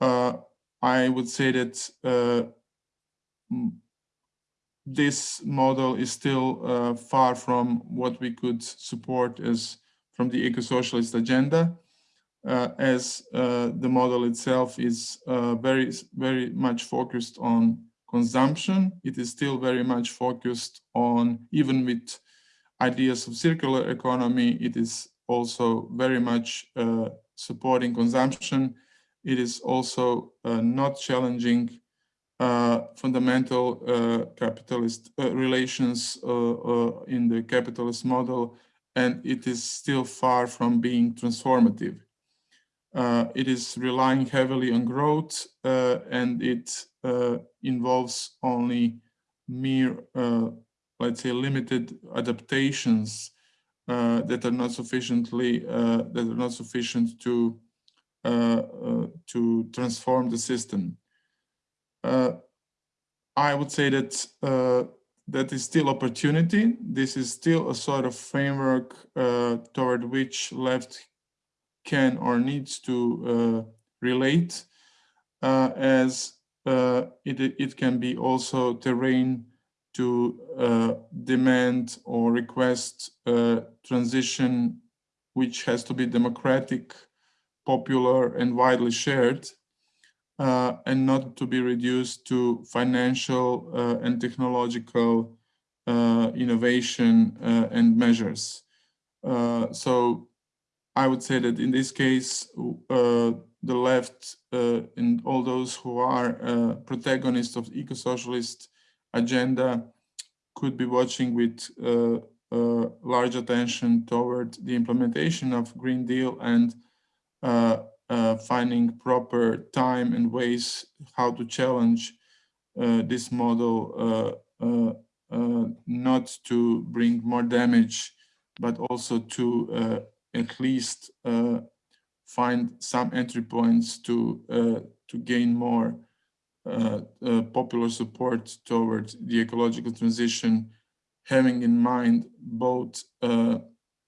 Uh, I would say that this model is still uh, far from what we could support as from the eco-socialist agenda, uh, as uh, the model itself is uh, very, very much focused on consumption. It is still very much focused on, even with ideas of circular economy, it is also very much uh, supporting consumption. It is also uh, not challenging uh, fundamental uh, capitalist uh, relations in the capitalist model, and it is still far from being transformative. it is relying heavily on growth, and it involves only mere, let's say, limited adaptations uh, that are not sufficiently uh, that are not sufficient to uh, to transform the system uh, I would say that uh, that is still opportunity. This is still a sort of framework uh, toward which left can or needs to uh, relate uh, as uh, it, it can be also terrain to demand or request a transition which has to be democratic, popular and widely shared uh, and not to be reduced to financial uh, and technological uh, innovation uh, and measures. Uh, so I would say that in this case, uh, the left and all those who are protagonists of the eco-socialist agenda could be watching with large attention toward the implementation of Green Deal and finding proper time and ways how to challenge uh, this model uh, uh, uh not to bring more damage, but also to uh, at least find some entry points to to gain more popular support towards the ecological transition, having in mind both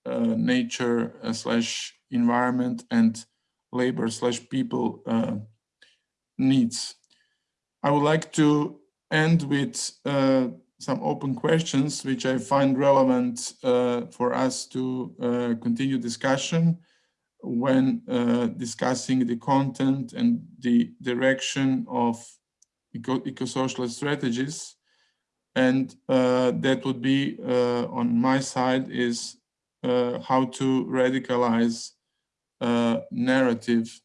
nature slash environment and labor slash people uh, needs. I would like to end with uh, some open questions, which I find relevant uh, for us to uh, continue discussion when uh, discussing the content and the direction of eco-social eco strategies. And uh, that would be on my side is how to radicalize uh, narrative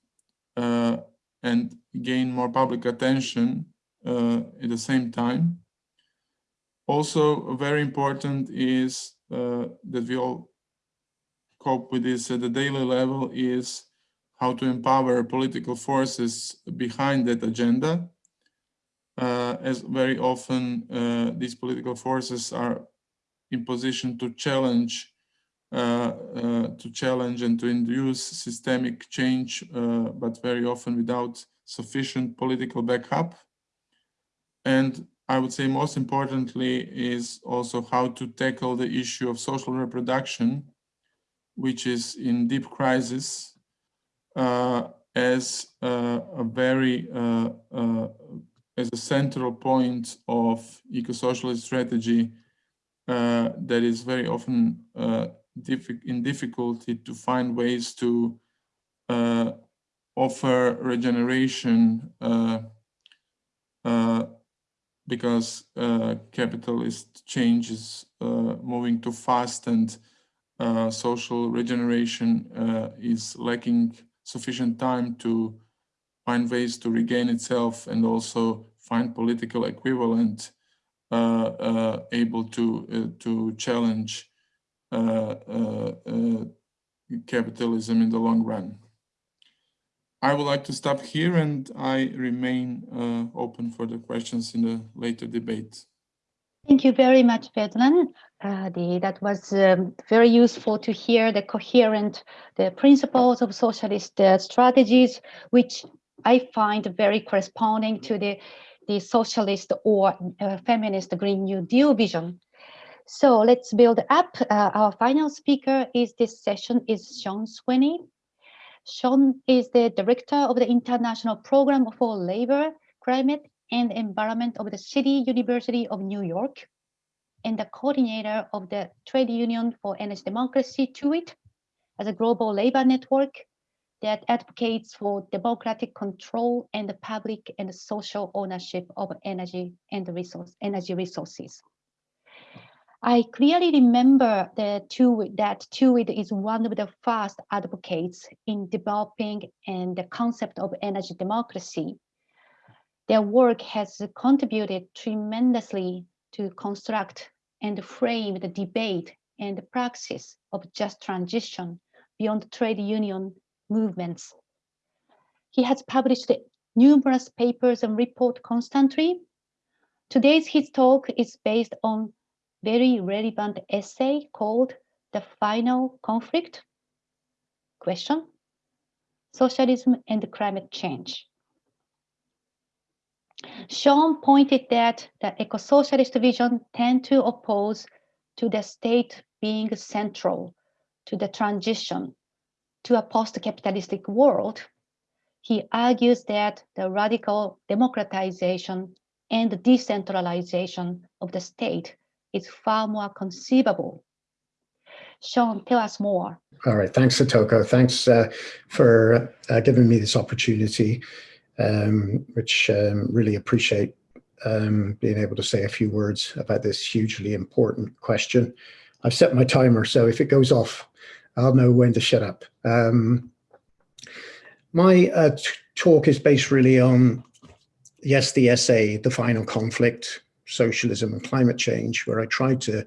uh, and gain more public attention uh, at the same time. Also, very important is that we all cope with this at the daily level is how to empower political forces behind that agenda. Uh, as very often uh, these political forces are in position to challenge uh, uh to challenge and to induce systemic change, uh, but very often without sufficient political backup. And I would say most importantly is also how to tackle the issue of social reproduction, which is in deep crisis uh, as uh, a very, uh, uh as a central point of eco-socialist strategy uh, that is very often uh, in difficulty to find ways to offer regeneration because uh, capitalist change is uh, moving too fast and uh, social regeneration uh, is lacking sufficient time to find ways to regain itself and also find political equivalent uh, uh, able to to challenge capitalism in the long run. I would like to stop here and I remain uh, open for the questions in the later debate. Thank you very much, Vedran. Uh, that was um, very useful to hear the coherent the principles of socialist uh, strategies, which I find very corresponding to the, the socialist or uh, feminist Green New Deal vision. So let's build up. Uh, our final speaker is this session is Sean Sweeney. Sean is the director of the International Program for Labor, Climate, and Environment of the City University of New York, and the coordinator of the Trade Union for Energy Democracy, TUED, as a global labor network that advocates for democratic control and the public and social ownership of energy and resource, energy resources. I clearly remember that TUED, that is one of the first advocates in developing and the concept of energy democracy. Their work has contributed tremendously to construct and frame the debate and the praxis of just transition beyond trade union movements. He has published numerous papers and reports constantly. Today's his talk is based on very relevant essay called The Final Conflict? Question. Socialism and Climate Change. Sean pointed that the eco-socialist vision tend to oppose to the state being central to the transition to a post-capitalistic world. He argues that the radical democratization and decentralization of the state is far more conceivable. Sean, tell us more. All right, thanks, Satoko. Thanks uh, for uh, giving me this opportunity, um, which um, really appreciate um, being able to say a few words about this hugely important question. I've set my timer, so if it goes off, I'll know when to shut up. Um, my uh, talk is based really on, yes, the essay, The Final Conflict, socialism and climate change, where I tried to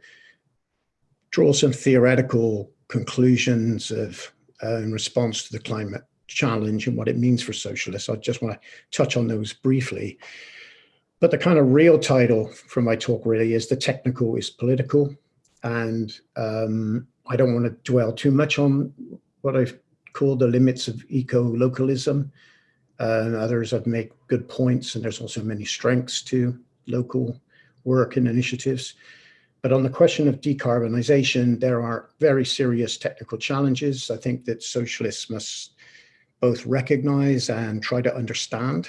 draw some theoretical conclusions of uh, in response to the climate challenge and what it means for socialists. I just want to touch on those briefly. But the kind of real title for my talk really is the technical is political. And um, I don't want to dwell too much on what I've called the limits of eco-localism. Uh, others have made good points and there's also many strengths to local work and initiatives. But on the question of decarbonisation, there are very serious technical challenges. I think that socialists must both recognise and try to understand.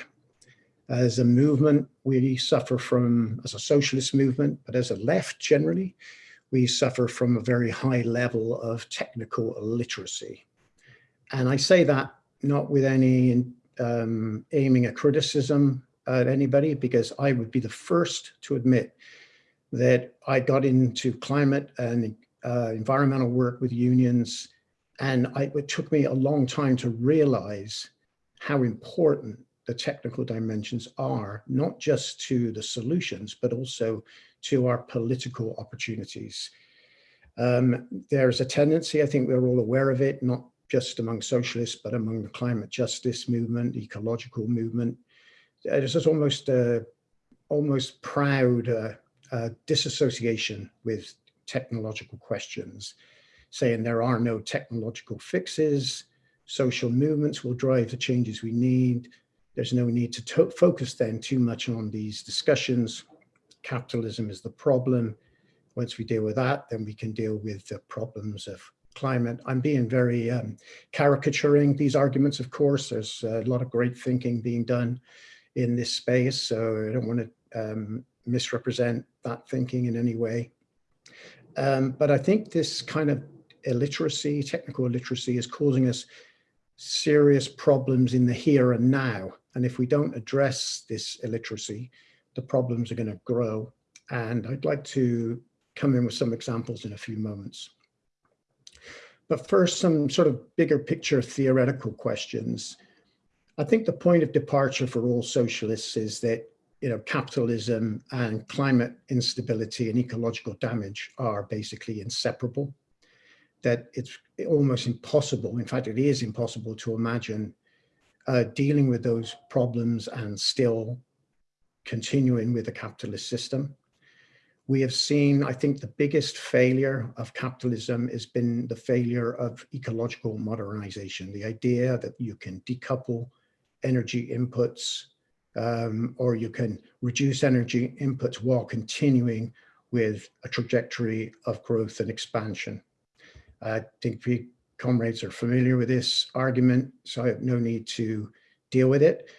As a movement, we suffer from, as a socialist movement, but as a left generally, we suffer from a very high level of technical illiteracy. And I say that not with any um, aiming at criticism anybody because I would be the first to admit that I got into climate and uh, environmental work with unions and I, it took me a long time to realize how important the technical dimensions are, not just to the solutions, but also to our political opportunities. Um, there's a tendency, I think we're all aware of it, not just among socialists, but among the climate justice movement, ecological movement. There's just almost a almost proud uh, uh, disassociation with technological questions, saying there are no technological fixes, social movements will drive the changes we need. There's no need to, to focus then too much on these discussions. Capitalism is the problem. Once we deal with that, then we can deal with the problems of climate. I'm being very um, caricaturing these arguments, of course. There's a lot of great thinking being done in this space, so I don't want to um, misrepresent that thinking in any way. Um, but I think this kind of illiteracy, technical illiteracy is causing us serious problems in the here and now. And if we don't address this illiteracy, the problems are going to grow. And I'd like to come in with some examples in a few moments. But first, some sort of bigger picture theoretical questions. I think the point of departure for all socialists is that you know, capitalism and climate instability and ecological damage are basically inseparable, that it's almost impossible, in fact, it is impossible to imagine uh, dealing with those problems and still continuing with the capitalist system we have seen, I think the biggest failure of capitalism has been the failure of ecological modernization. The idea that you can decouple energy inputs um, or you can reduce energy inputs while continuing with a trajectory of growth and expansion. I think we comrades are familiar with this argument, so I have no need to deal with it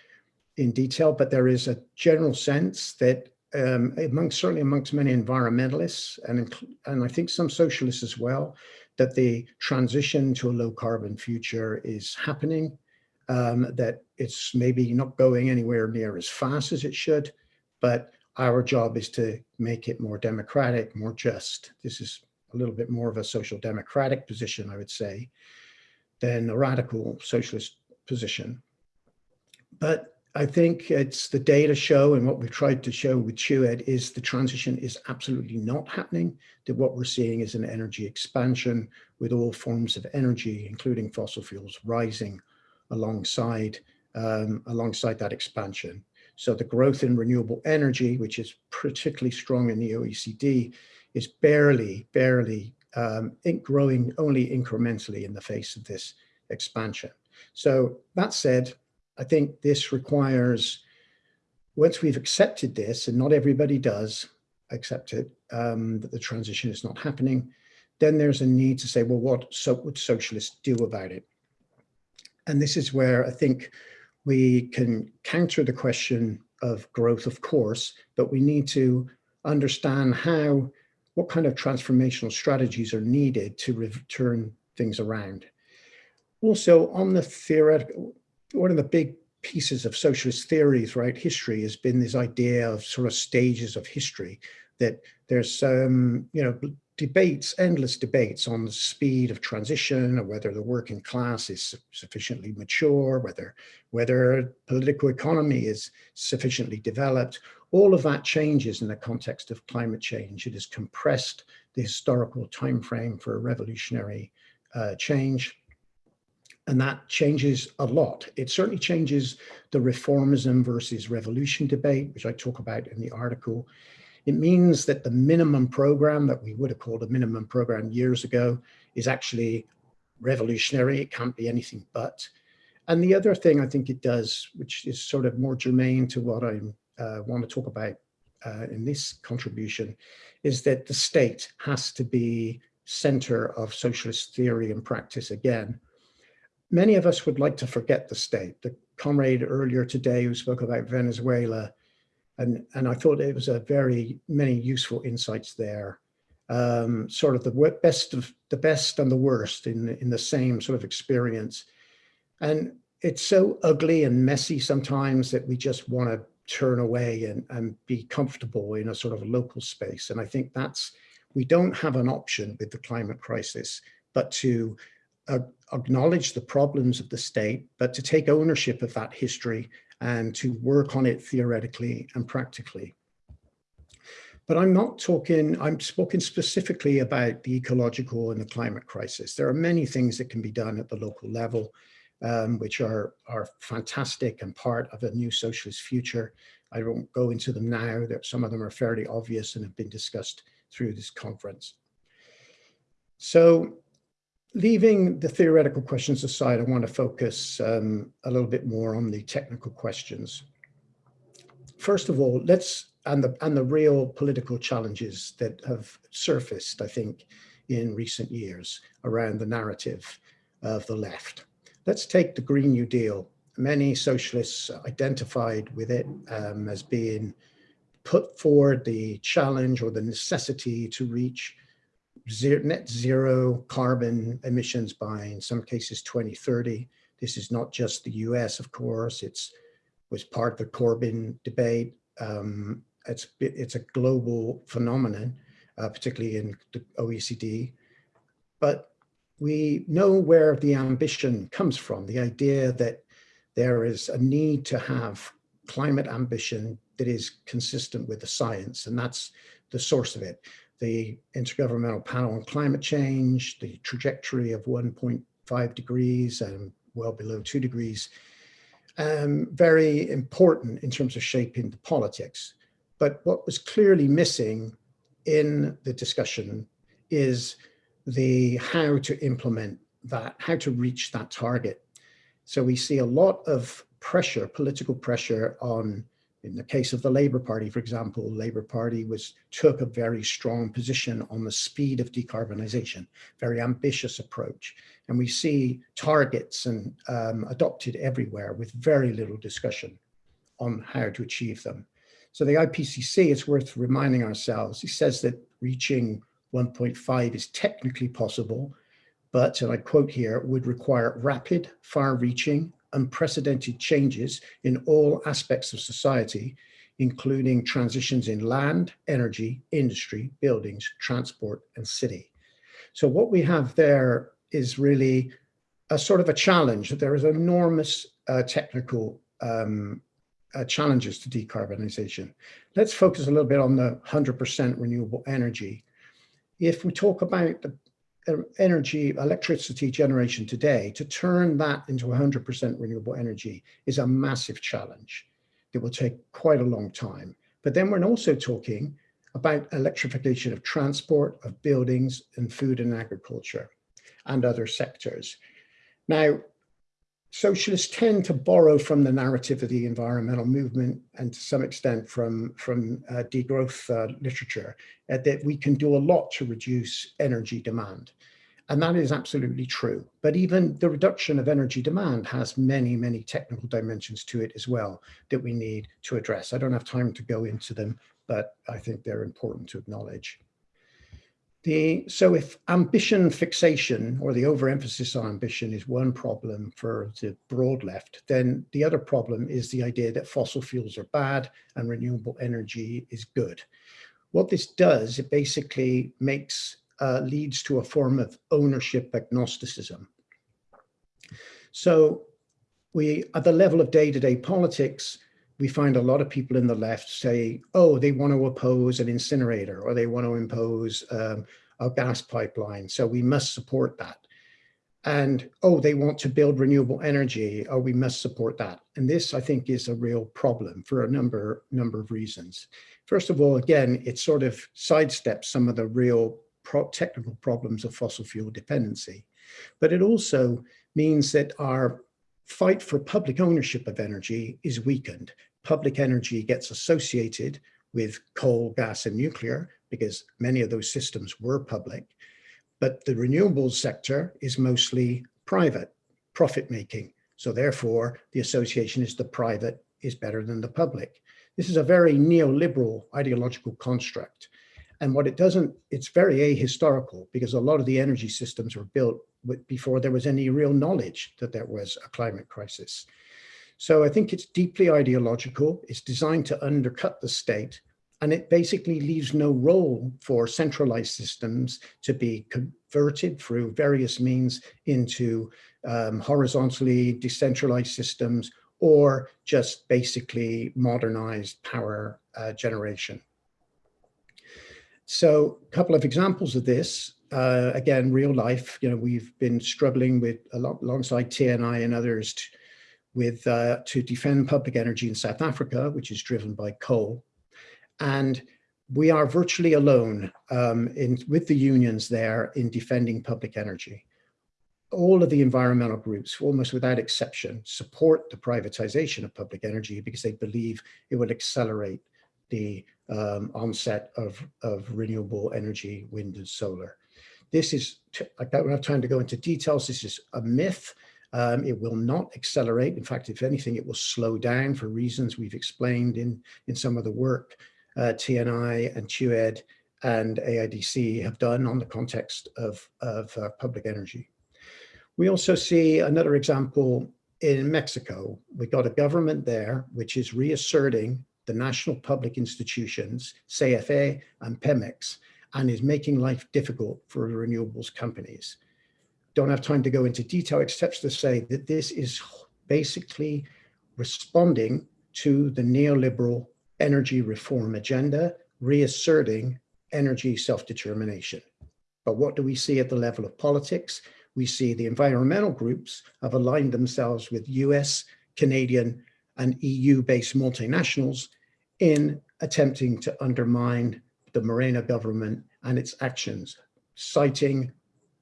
in detail, but there is a general sense that um, amongst certainly amongst many environmentalists and and I think some socialists as well, that the transition to a low carbon future is happening, um, that it's maybe not going anywhere near as fast as it should, but our job is to make it more democratic, more just. This is a little bit more of a social democratic position, I would say, than a radical socialist position. But I think it's the data show and what we've tried to show with TUED is the transition is absolutely not happening. That what we're seeing is an energy expansion with all forms of energy, including fossil fuels, rising alongside um, alongside that expansion. So the growth in renewable energy, which is particularly strong in the OECD, is barely, barely um, growing only incrementally in the face of this expansion. So that said, I think this requires, once we've accepted this, and not everybody does accept it, um, that the transition is not happening, then there's a need to say, well, what so would socialists do about it? And this is where I think we can counter the question of growth, of course, but we need to understand how, what kind of transformational strategies are needed to turn things around. Also on the theoretical, one of the big pieces of socialist theory throughout history has been this idea of sort of stages of history, that there's, um, you know, debates, endless debates on the speed of transition or whether the working class is sufficiently mature, whether, whether political economy is sufficiently developed. All of that changes in the context of climate change. It has compressed the historical time frame for revolutionary uh, change. And that changes a lot. It certainly changes the reformism versus revolution debate, which I talk about in the article. It means that the minimum program that we would have called a minimum program years ago is actually revolutionary. It can't be anything but. And the other thing I think it does, which is sort of more germane to what I uh, want to talk about uh, in this contribution, is that the state has to be center of socialist theory and practice again many of us would like to forget the state. The comrade earlier today who spoke about Venezuela, and, and I thought it was a very many useful insights there. Um, sort of the best of the best and the worst in, in the same sort of experience. And it's so ugly and messy sometimes that we just want to turn away and, and be comfortable in a sort of local space. And I think that's, we don't have an option with the climate crisis, but to uh, acknowledge the problems of the state, but to take ownership of that history and to work on it theoretically and practically. But I'm not talking, I'm speaking specifically about the ecological and the climate crisis. There are many things that can be done at the local level, um, which are, are fantastic and part of a new socialist future. I won't go into them now, that some of them are fairly obvious and have been discussed through this conference. So leaving the theoretical questions aside, I want to focus um, a little bit more on the technical questions. First of all, let's, and the, and the real political challenges that have surfaced, I think, in recent years around the narrative of the left. Let's take the Green New Deal. Many socialists identified with it um, as being put forward the challenge or the necessity to reach zero, net zero carbon emissions by, in some cases, 2030. This is not just the US, of course, it's was part of the Corbyn debate. Um, it's, it's a global phenomenon, uh, particularly in the OECD. But we know where the ambition comes from, the idea that there is a need to have climate ambition that is consistent with the science, and that's the source of it. The Intergovernmental Panel on Climate Change, the trajectory of 1.5 degrees and well below two degrees, um, very important in terms of shaping the politics. But what was clearly missing in the discussion is the how to implement that, how to reach that target. So we see a lot of pressure, political pressure on, in the case of the Labour Party, for example, Labour Party was took a very strong position on the speed of decarbonisation, very ambitious approach. And we see targets and um, adopted everywhere with very little discussion on how to achieve them. So the IPCC, it's worth reminding ourselves, he says that reaching 1.5 is technically possible, but, and I quote here, would require rapid, far-reaching, unprecedented changes in all aspects of society, including transitions in land, energy, industry, buildings, transport, and city. So what we have there is really a sort of a challenge. There is enormous uh, technical um, uh, challenges to decarbonization. Let's focus a little bit on the 100% renewable energy if we talk about the energy, electricity generation today, to turn that into 100% renewable energy is a massive challenge. It will take quite a long time. But then we're also talking about electrification of transport, of buildings, and food and agriculture, and other sectors. Now, socialists tend to borrow from the narrative of the environmental movement and to some extent from, from uh, degrowth uh, literature uh, that we can do a lot to reduce energy demand. And that is absolutely true. But even the reduction of energy demand has many, many technical dimensions to it as well that we need to address. I don't have time to go into them, but I think they're important to acknowledge. The, so if ambition fixation or the overemphasis on ambition is one problem for the broad left, then the other problem is the idea that fossil fuels are bad and renewable energy is good. What this does, it basically makes, uh, leads to a form of ownership agnosticism. So we, at the level of day-to-day -day politics, we find a lot of people in the left say, oh, they want to oppose an incinerator or they want to impose um, a gas pipeline. So we must support that. And, oh, they want to build renewable energy. Oh, we must support that. And this, I think, is a real problem for a number, number of reasons. First of all, again, it sort of sidesteps some of the real pro technical problems of fossil fuel dependency. But it also means that our fight for public ownership of energy is weakened public energy gets associated with coal, gas, and nuclear, because many of those systems were public. But the renewables sector is mostly private, profit making. So therefore, the association is the private is better than the public. This is a very neoliberal ideological construct. And what it doesn't, it's very ahistorical because a lot of the energy systems were built before there was any real knowledge that there was a climate crisis. So I think it's deeply ideological. It's designed to undercut the state and it basically leaves no role for centralized systems to be converted through various means into um, horizontally decentralized systems or just basically modernized power uh, generation. So a couple of examples of this, uh, again, real life, you know, we've been struggling with a lot alongside TNI and others to, with uh, to defend public energy in South Africa, which is driven by coal. And we are virtually alone um, in, with the unions there in defending public energy. All of the environmental groups, almost without exception, support the privatization of public energy because they believe it will accelerate the um, onset of, of renewable energy, wind and solar. This is, I don't have time to go into details, this is a myth. Um, it will not accelerate. In fact, if anything, it will slow down for reasons we've explained in, in some of the work uh, TNI and TUED and AIDC have done on the context of, of uh, public energy. We also see another example in Mexico. We've got a government there which is reasserting the national public institutions, CFE and Pemex, and is making life difficult for renewables companies. Don't have time to go into detail except to say that this is basically responding to the neoliberal energy reform agenda, reasserting energy self-determination. But what do we see at the level of politics? We see the environmental groups have aligned themselves with US, Canadian, and EU-based multinationals in attempting to undermine the Morena government and its actions, citing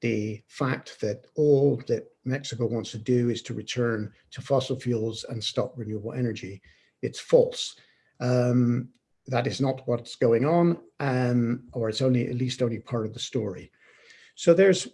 the fact that all that Mexico wants to do is to return to fossil fuels and stop renewable energy. It's false. Um, that is not what's going on, um, or it's only at least only part of the story. So there's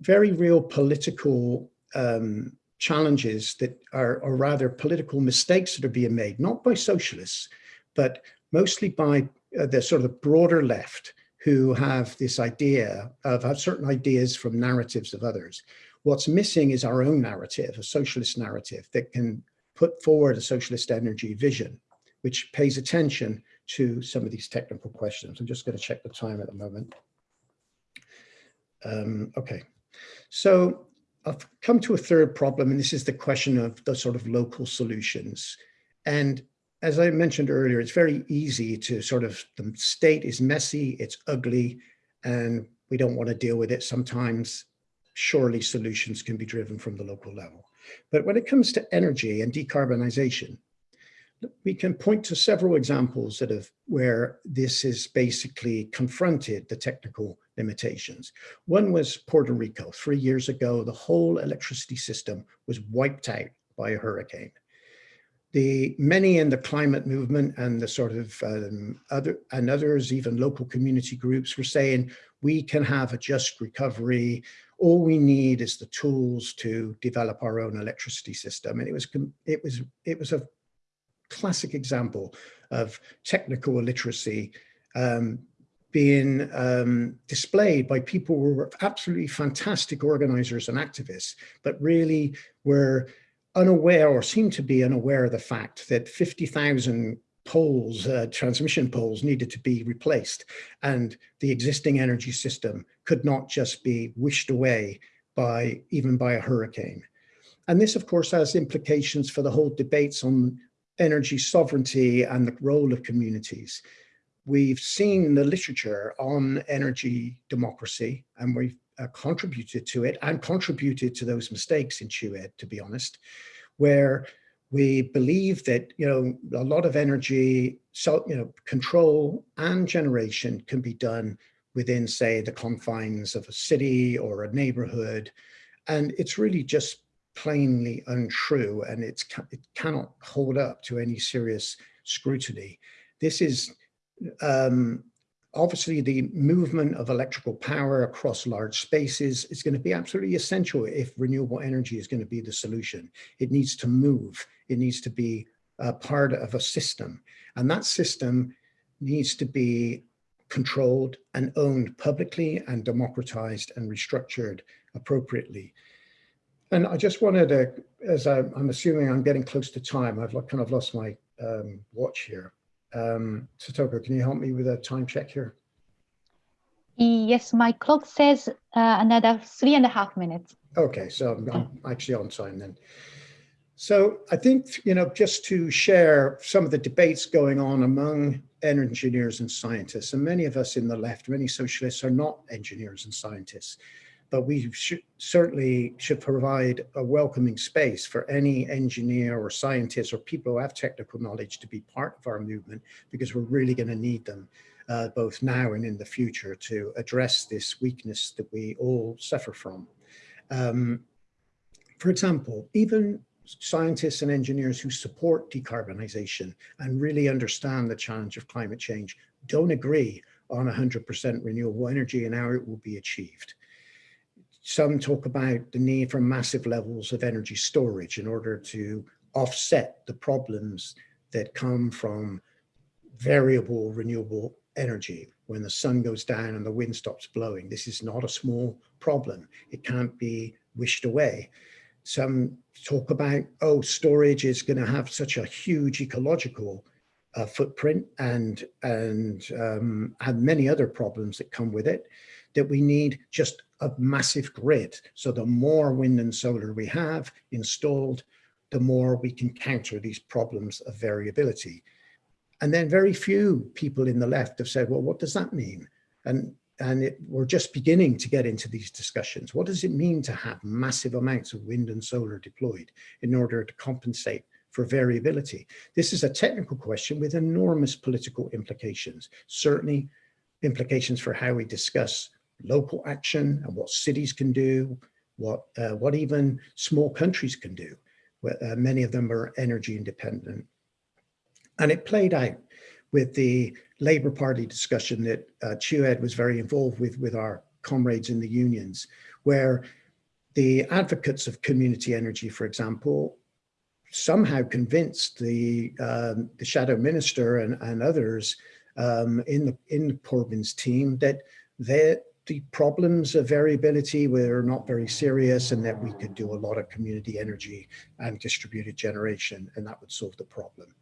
very real political um, challenges that are, or rather political mistakes that are being made, not by socialists, but mostly by uh, the sort of broader left who have this idea of have certain ideas from narratives of others. What's missing is our own narrative, a socialist narrative that can put forward a socialist energy vision which pays attention to some of these technical questions. I'm just going to check the time at the moment. Um, okay, so I've come to a third problem, and this is the question of the sort of local solutions. And as I mentioned earlier, it's very easy to sort of, the state is messy, it's ugly, and we don't want to deal with it. Sometimes surely solutions can be driven from the local level. But when it comes to energy and decarbonization, we can point to several examples that have where this is basically confronted the technical limitations. One was Puerto Rico. Three years ago, the whole electricity system was wiped out by a hurricane. The many in the climate movement and the sort of um, other and others, even local community groups, were saying we can have a just recovery. All we need is the tools to develop our own electricity system. And it was it was it was a classic example of technical illiteracy um, being um, displayed by people who were absolutely fantastic organizers and activists, but really were unaware or seemed to be unaware of the fact that 50,000 poles, uh, transmission poles needed to be replaced and the existing energy system could not just be wished away by even by a hurricane. And this, of course, has implications for the whole debates on energy sovereignty and the role of communities. We've seen the literature on energy democracy and we've uh, contributed to it and contributed to those mistakes in TUED, to be honest, where we believe that, you know, a lot of energy, so, you know, control and generation can be done within, say, the confines of a city or a neighborhood. And it's really just plainly untrue and it's, it cannot hold up to any serious scrutiny. This is um, obviously the movement of electrical power across large spaces is going to be absolutely essential if renewable energy is going to be the solution. It needs to move. It needs to be a part of a system. And that system needs to be controlled and owned publicly and democratized and restructured appropriately. And I just wanted to, as I, am assuming I'm getting close to time, I've kind of lost my um, watch here. Um, Satoko, can you help me with a time check here? Yes, my clock says uh, another three and a half minutes. Okay, so I'm, I'm actually on time then. So I think, you know, just to share some of the debates going on among engineers and scientists, and many of us in the left, many socialists are not engineers and scientists, but we should, certainly should provide a welcoming space for any engineer or scientist or people who have technical knowledge to be part of our movement because we're really going to need them uh, both now and in the future to address this weakness that we all suffer from. Um, for example, even scientists and engineers who support decarbonization and really understand the challenge of climate change don't agree on 100% renewable energy and how it will be achieved. Some talk about the need for massive levels of energy storage in order to offset the problems that come from variable renewable energy when the sun goes down and the wind stops blowing. This is not a small problem. It can't be wished away. Some talk about, oh, storage is going to have such a huge ecological uh, footprint and, and um, have many other problems that come with it, that we need just a massive grid. So the more wind and solar we have installed, the more we can counter these problems of variability. And then very few people in the left have said, well, what does that mean? And, and it, we're just beginning to get into these discussions. What does it mean to have massive amounts of wind and solar deployed in order to compensate for variability? This is a technical question with enormous political implications, certainly implications for how we discuss local action and what cities can do, what, uh, what even small countries can do. Uh, many of them are energy independent and it played out with the Labour Party discussion that uh, TUED was very involved with, with our comrades in the unions, where the advocates of community energy, for example, somehow convinced the um, the shadow minister and, and others um, in the in Corbyn's team that the problems of variability were not very serious and that we could do a lot of community energy and distributed generation and that would solve the problem.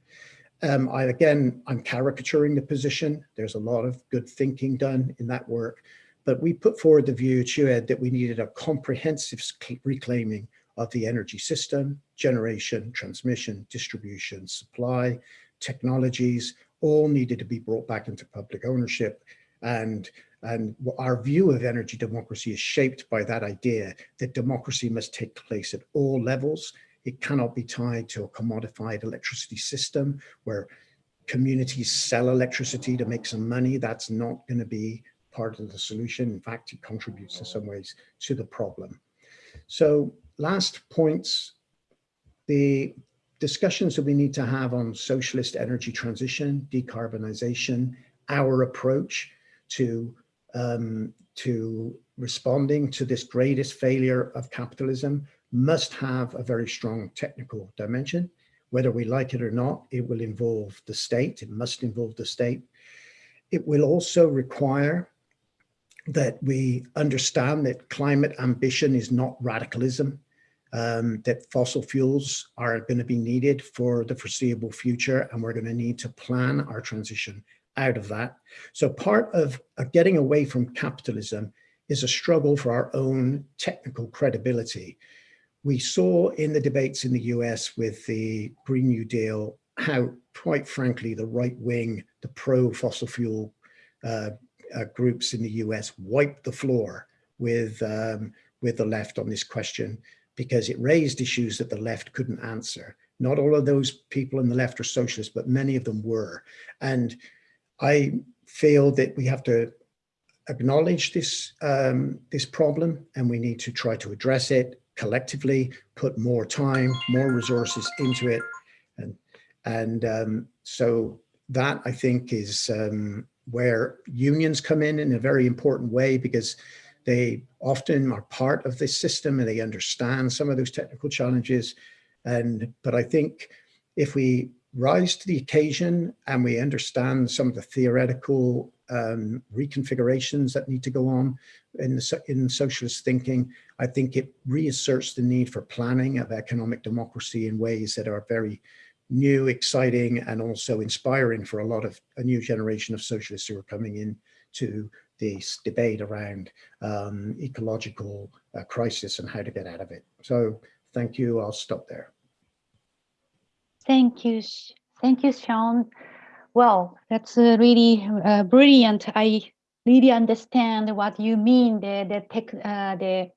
Um, I, again, I'm caricaturing the position. There's a lot of good thinking done in that work, but we put forward the view, TUED, that we needed a comprehensive reclaiming of the energy system, generation, transmission, distribution, supply, technologies, all needed to be brought back into public ownership. And, and our view of energy democracy is shaped by that idea that democracy must take place at all levels it cannot be tied to a commodified electricity system where communities sell electricity to make some money. That's not going to be part of the solution. In fact, it contributes in some ways to the problem. So last points, the discussions that we need to have on socialist energy transition, decarbonization, our approach to, um, to responding to this greatest failure of capitalism, must have a very strong technical dimension. Whether we like it or not, it will involve the state. It must involve the state. It will also require that we understand that climate ambition is not radicalism, um, that fossil fuels are going to be needed for the foreseeable future, and we're going to need to plan our transition out of that. So part of, of getting away from capitalism is a struggle for our own technical credibility we saw in the debates in the US with the Green New Deal how, quite frankly, the right wing, the pro fossil fuel uh, uh, groups in the US wiped the floor with, um, with the left on this question because it raised issues that the left couldn't answer. Not all of those people in the left are socialists, but many of them were. And I feel that we have to acknowledge this, um, this problem and we need to try to address it collectively put more time, more resources into it. And, and um, so that I think is um, where unions come in in a very important way because they often are part of this system and they understand some of those technical challenges. And, but I think if we rise to the occasion and we understand some of the theoretical um, reconfigurations that need to go on in, the, in socialist thinking, I think it reasserts the need for planning of economic democracy in ways that are very new, exciting, and also inspiring for a lot of a new generation of socialists who are coming in to this debate around um, ecological uh, crisis and how to get out of it. So thank you. I'll stop there. Thank you. Thank you, Sean. Well, that's uh, really uh, brilliant. I really understand what you mean. The the tech, uh, the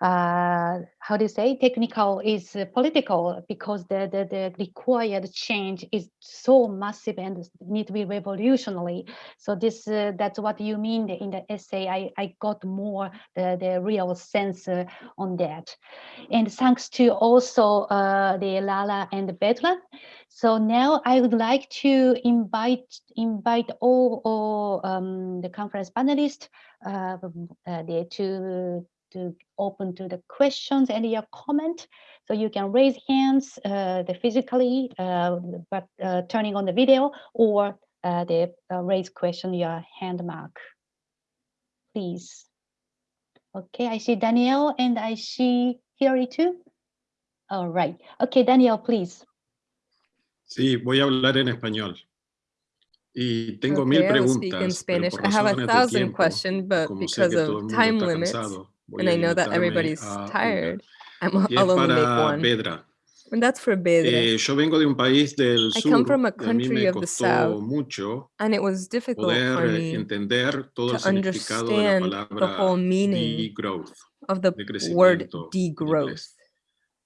uh, how do you say technical is uh, political because the, the the required change is so massive and need to be revolutionary. So this uh, that's what you mean in the essay. I I got more the the real sense uh, on that, and thanks to also uh, the Lala and Vedran. So now I would like to invite invite all, all um, the conference panelists uh, uh, to to open to the questions and your comment. So you can raise hands uh, the physically, uh, but uh, turning on the video or uh, the uh, raise question your hand mark, please. Okay, I see Danielle and I see Hilary too. All right. Okay, Danielle, please. Sí, voy a hablar en español. Y tengo mil Okay, I will speak in Spanish. I have a thousand questions, but because que todo el of time limits, cansado, voy and I know that everybody's una. tired, I'm, I'll only make one. Pedra. And that's for Bedre. Eh, yo vengo de un país del I sur come from a country of the south, mucho and it was difficult for me entender todo to significado de la understand the whole meaning of the de word degrowth.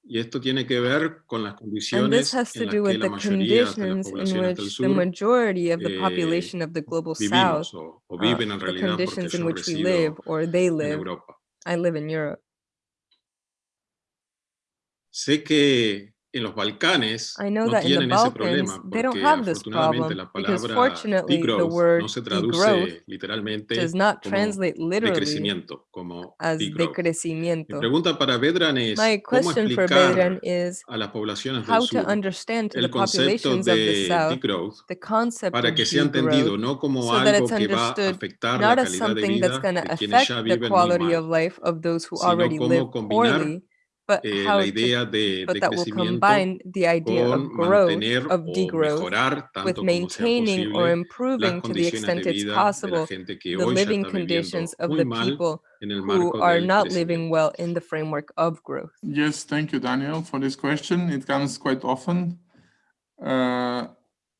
Y esto tiene que ver con las And condiciones this has to en las do que with la the mayoría de las conditions in poblaciones del which the sur majority of the eh, population of the global south, vivimos o, o uh, viven en the realidad porque conditions in yo which we resido live or they en live. Europa. I live in Europe. Sé que en los Balcanes I know no that in the tienen ese Balkans, problema they don't porque have this afortunadamente problem la because palabra fortunately the degrowth word no se degrowth traduce literalmente does not como translate literally decrecimiento, como as degrowth. Mi decrecimiento. pregunta para Vedran es My cómo question for Vedran explicar is a las poblaciones how del to sur understand to the el concepto populations of the de south degrowth the concept para of que sea entendido degrowth no como so that algo it's que va a understood afectar la not as calidad de something that's vida going to de quienes ya affect the viven muy quality of mal, life of those who sino already live cómo combinar poorly, but eh, how la to idea de, but de that will crecimiento combine the idea of con growth, mantener of o degrowth, mejorar with tanto como sea maintaining or posible las improving to the condiciones de extent it's de la possible gente que the hoy ya living está viviendo conditions of muy the mal people en el who are not living well in the framework of growth. Yes, thank you, Daniel, for this question. It comes quite often. Uh,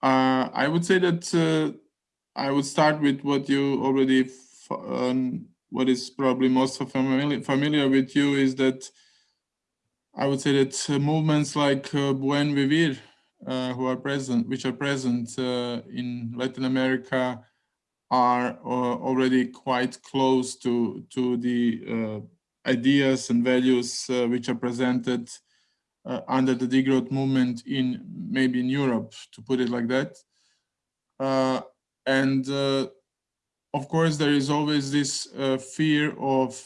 uh, I would say that uh, I would start with what you already, um, what is probably most familiar, familiar with you is that I would say that uh, movements like uh, Buen Vivir, uh, who are present, which are present uh, in Latin America, are uh, already quite close to to the ideas and values which are presented under the degrowth movement in maybe in Europe, to put it like that. And of course, there is always this fear of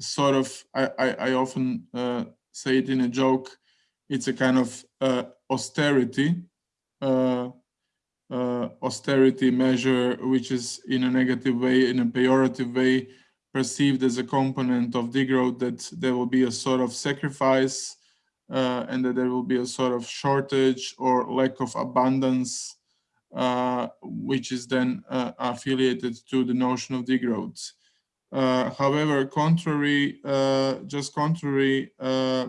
sort of, I, I, I often uh, say it in a joke, it's a kind of uh, austerity, uh, uh, austerity measure, which is in a negative way, in a pejorative way, perceived as a component of degrowth, that there will be a sort of sacrifice uh, and that there will be a sort of shortage or lack of abundance, which is then affiliated to the notion of degrowth. Uh, however, contrary, uh, just contrary, uh,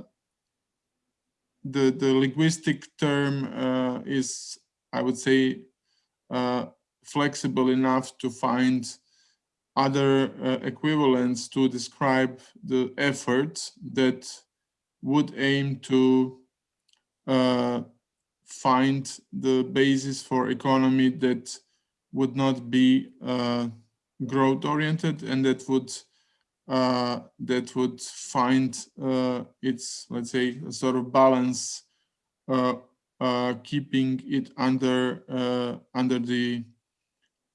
the, the linguistic term uh, is, I would say, uh, flexible enough to find other uh, equivalents to describe the effort that would aim to find the basis for economy that would not be growth oriented and that would uh, that would find uh, its let's say a sort of balance uh, uh, keeping it under uh, under the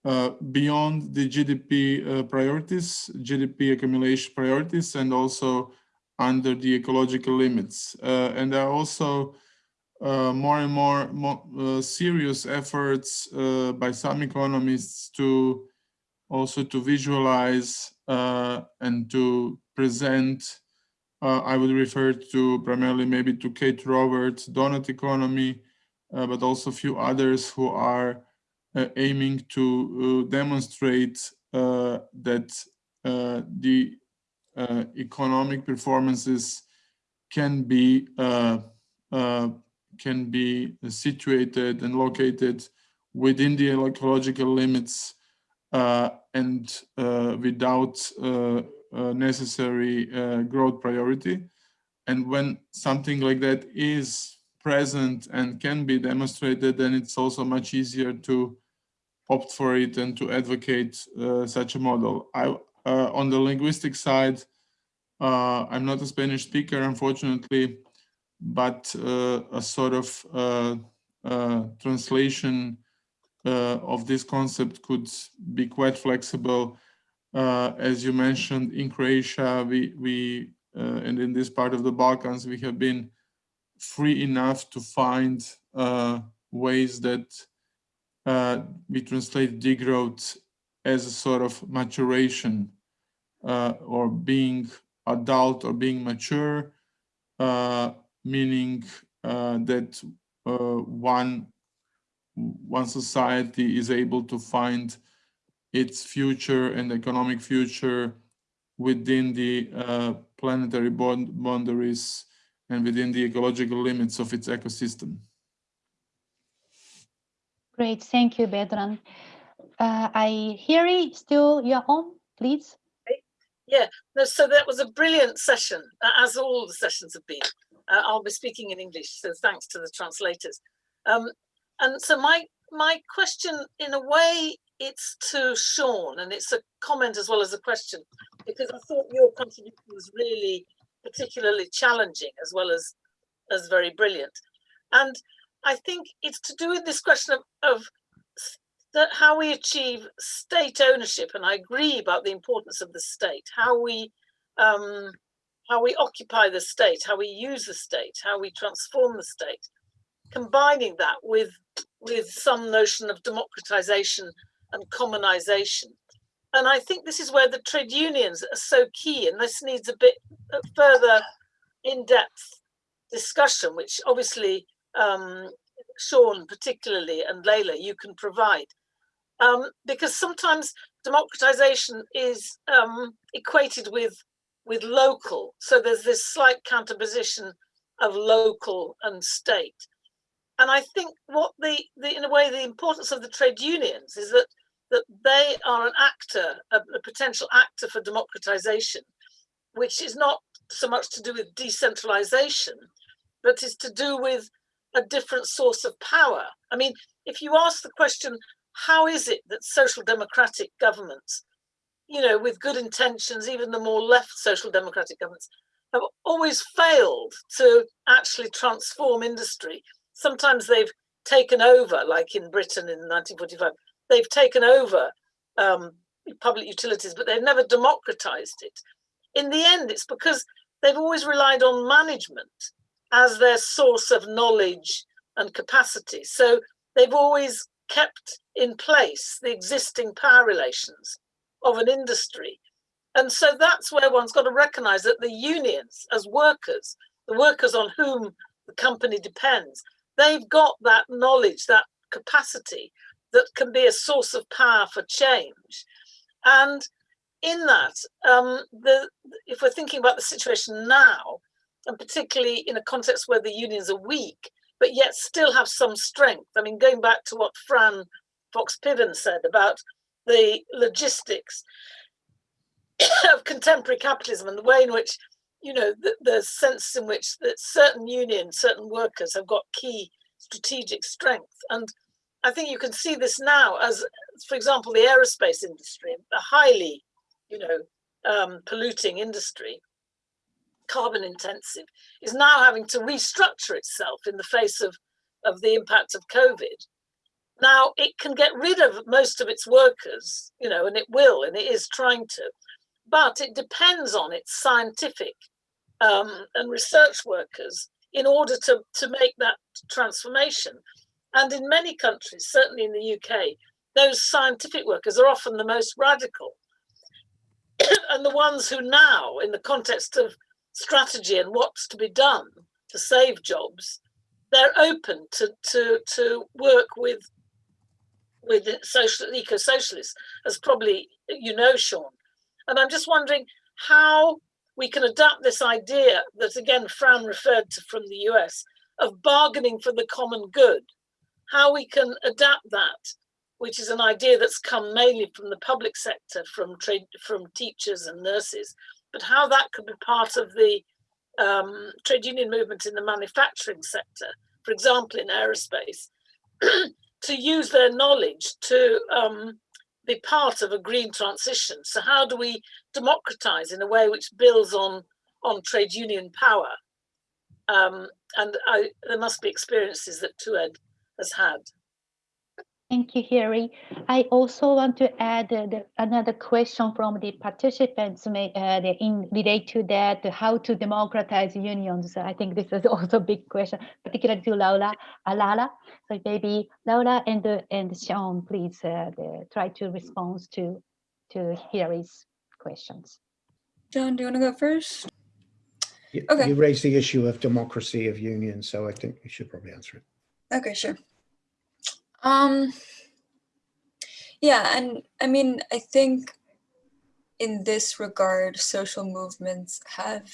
uh, beyond the GDP priorities, GDP accumulation priorities, and also under the ecological limits. And there are also more and more, more serious efforts by some economists to also to visualize uh, and to present. Uh, I would refer to primarily maybe to Kate Raworth, donut economy, uh, but also a few others who are uh, aiming to uh, demonstrate uh, that the economic performances can be can be situated and located within the ecological limits and uh, without uh, necessary growth priority. And when something like that is present and can be demonstrated, then it's also much easier to opt for it and to advocate uh, such a model. I, uh, on the linguistic side, uh, I'm not a Spanish speaker, unfortunately, but a sort of translation uh, of this concept could be quite flexible. Uh, as you mentioned, in Croatia, we, we uh, and in this part of the Balkans, we have been free enough to find ways that we translate degrowth as a sort of maturation uh, or being adult or being mature, uh, meaning uh, that one one society is able to find its future and economic future within the uh, planetary bond boundaries and within the ecological limits of its ecosystem. Great, thank you, Vedran. Uh, I hear you still you're on, please. Yeah, no, so that was a brilliant session, as all the sessions have been. Uh, I'll be speaking in English, so thanks to the translators. Um, and so my my question, in a way, it's to Sean, and it's a comment as well as a question, because I thought your contribution was really particularly challenging as well as as very brilliant. And I think it's to do with this question of, of that how we achieve state ownership, and I agree about the importance of the state, how we um, how we occupy the state, how we use the state, how we transform the state, combining that with with some notion of democratization and commonization. And I think this is where the trade unions are so key, and this needs a bit further in-depth discussion, which obviously um, Sean particularly and Leila, you can provide. Um, because sometimes democratization is um, equated with with local. So there's this slight counterposition of local and state. And I think what the, the in a way, the importance of the trade unions is that that they are an actor, a, a potential actor for democratization, which is not so much to do with decentralization, but is to do with a different source of power. I mean, if you ask the question, how is it that social democratic governments, you know, with good intentions, even the more left social democratic governments, have always failed to actually transform industry sometimes they've taken over, like in Britain in 1945, they've taken over um, public utilities, but they've never democratized it. In the end, it's because they've always relied on management as their source of knowledge and capacity. So they've always kept in place the existing power relations of an industry. And so that's where one's got to recognize that the unions, as workers, the workers on whom the company depends, they've got that knowledge, that capacity that can be a source of power for change. And in that, um, the, if we're thinking about the situation now, and particularly in a context where the unions are weak, but yet still have some strength. I mean, going back to what Fran Fox Piven said about the logistics of contemporary capitalism and the way in which you know, the, the sense in which that certain unions, certain workers have got key strategic strength. And I think you can see this now as, for example, the aerospace industry, a highly, you know, um, polluting industry, carbon intensive, is now having to restructure itself in the face of, of the impact of COVID. Now, it can get rid of most of its workers, you know, and it will, and it is trying to, but it depends on its scientific um, and research workers in order to, to make that transformation. And in many countries, certainly in the UK, those scientific workers are often the most radical. and the ones who now, in the context of strategy and what's to be done to save jobs, they're open to, to, to work with with social eco-socialists, as probably you know, Sean. And I'm just wondering how we can adapt this idea that again Fran referred to from the US of bargaining for the common good, how we can adapt that, which is an idea that's come mainly from the public sector, from trade, from teachers and nurses, but how that could be part of the um, trade union movement in the manufacturing sector, for example, in aerospace, to use their knowledge to um, be part of a green transition. So how do we democratize in a way which builds on, on trade union power? Um, and I, there must be experiences that TUED has had. Thank you, Harry. I also want to add uh, the, another question from the participants may, uh, the, in relate to that, how to democratize unions. I think this is also a big question, particularly to Laura, Alala. So maybe Laura and uh, and Sean, please uh, the, try to respond to to Harry's questions. John, do you want to go first? You, Okay. you raised the issue of democracy of unions, so I think you should probably answer it. Okay, sure. Um, yeah, and I mean, I think in this regard, social movements have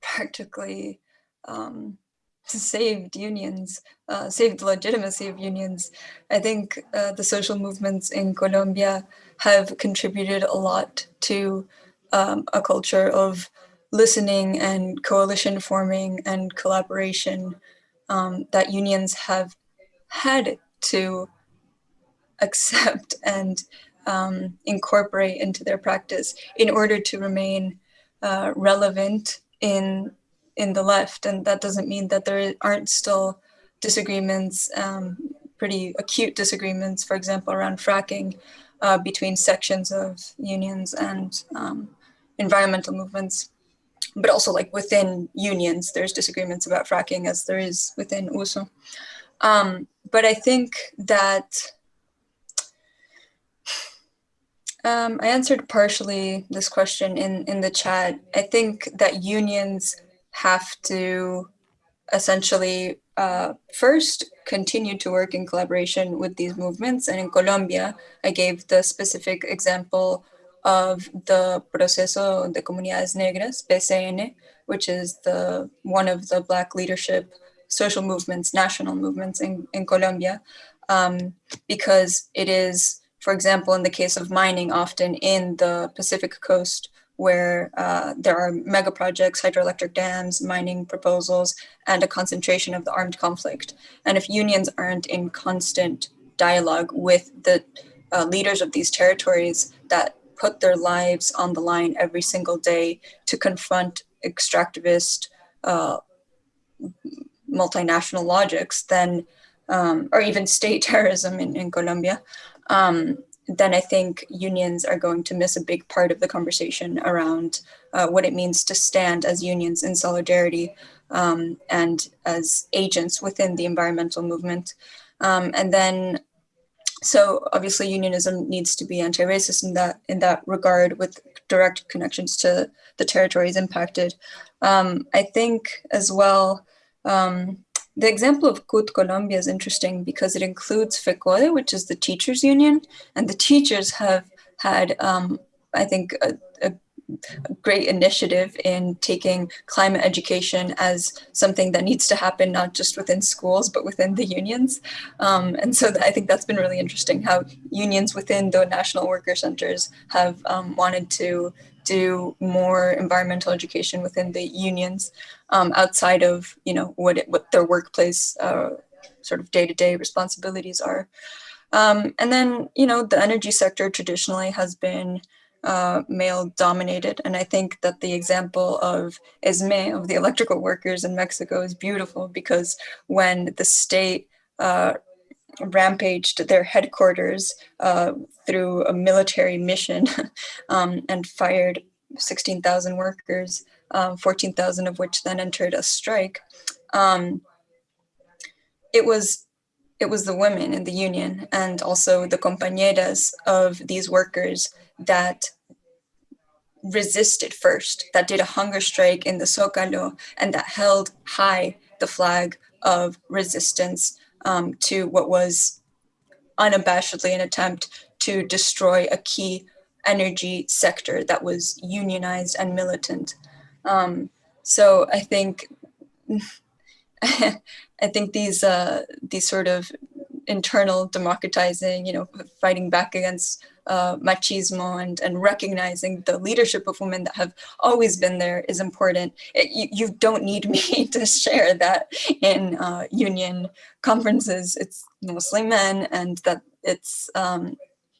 practically um, saved unions, uh, saved the legitimacy of unions. I think uh, the social movements in Colombia have contributed a lot to um, a culture of listening and coalition forming and collaboration um, that unions have had to accept and um, incorporate into their practice in order to remain uh, relevant in in the left. And that doesn't mean that there aren't still disagreements, um, pretty acute disagreements, for example, around fracking uh, between sections of unions and um, environmental movements. But also like within unions, there's disagreements about fracking as there is within USO. Um, but I think that um, I answered partially this question in, in the chat. I think that unions have to essentially uh, first continue to work in collaboration with these movements. And in Colombia, I gave the specific example of the Proceso de Comunidades Negras, PCN, which is the one of the Black leadership social movements, national movements in, in Colombia, um, because it is, for example, in the case of mining, often in the Pacific coast, where uh, there are mega projects, hydroelectric dams, mining proposals, and a concentration of the armed conflict. And if unions aren't in constant dialogue with the uh, leaders of these territories that put their lives on the line every single day to confront extractivist uh, multinational logics, then, um, or even state terrorism in, in Colombia, um, then I think unions are going to miss a big part of the conversation around uh, what it means to stand as unions in solidarity um, and as agents within the environmental movement. Um, and then, so obviously unionism needs to be anti-racist in that, in that regard with direct connections to the territories impacted. Um, I think as well, um, the example of CUT Colombia is interesting because it includes FECODE, which is the teachers union, and the teachers have had, um, I think, a, a, great initiative in taking climate education as something that needs to happen not just within schools, but within the unions. Um, and so I think that's been really interesting how unions within the national worker centers have um, wanted to do more environmental education within the unions um, outside of you know what it, what their workplace uh, sort of day-to-day responsibilities are. Um, and then you know the energy sector traditionally has been uh, male dominated, and I think that the example of SME of the electrical workers in Mexico is beautiful because when the state uh, rampaged their headquarters uh, through a military mission um, and fired 16,000 workers, um, 14,000 of which then entered a strike. Um, it was it was the women in the union and also the compañeras of these workers that resisted first, that did a hunger strike in the Zócalo and that held high the flag of resistance um, to what was unabashedly an attempt to destroy a key energy sector that was unionized and militant. Um, so I think I think these uh, these sort of internal democratizing, you know, fighting back against uh, machismo and, and recognizing the leadership of women that have always been there is important. It, you, you don't need me to share that in uh, union conferences. It's mostly men and that it's, um,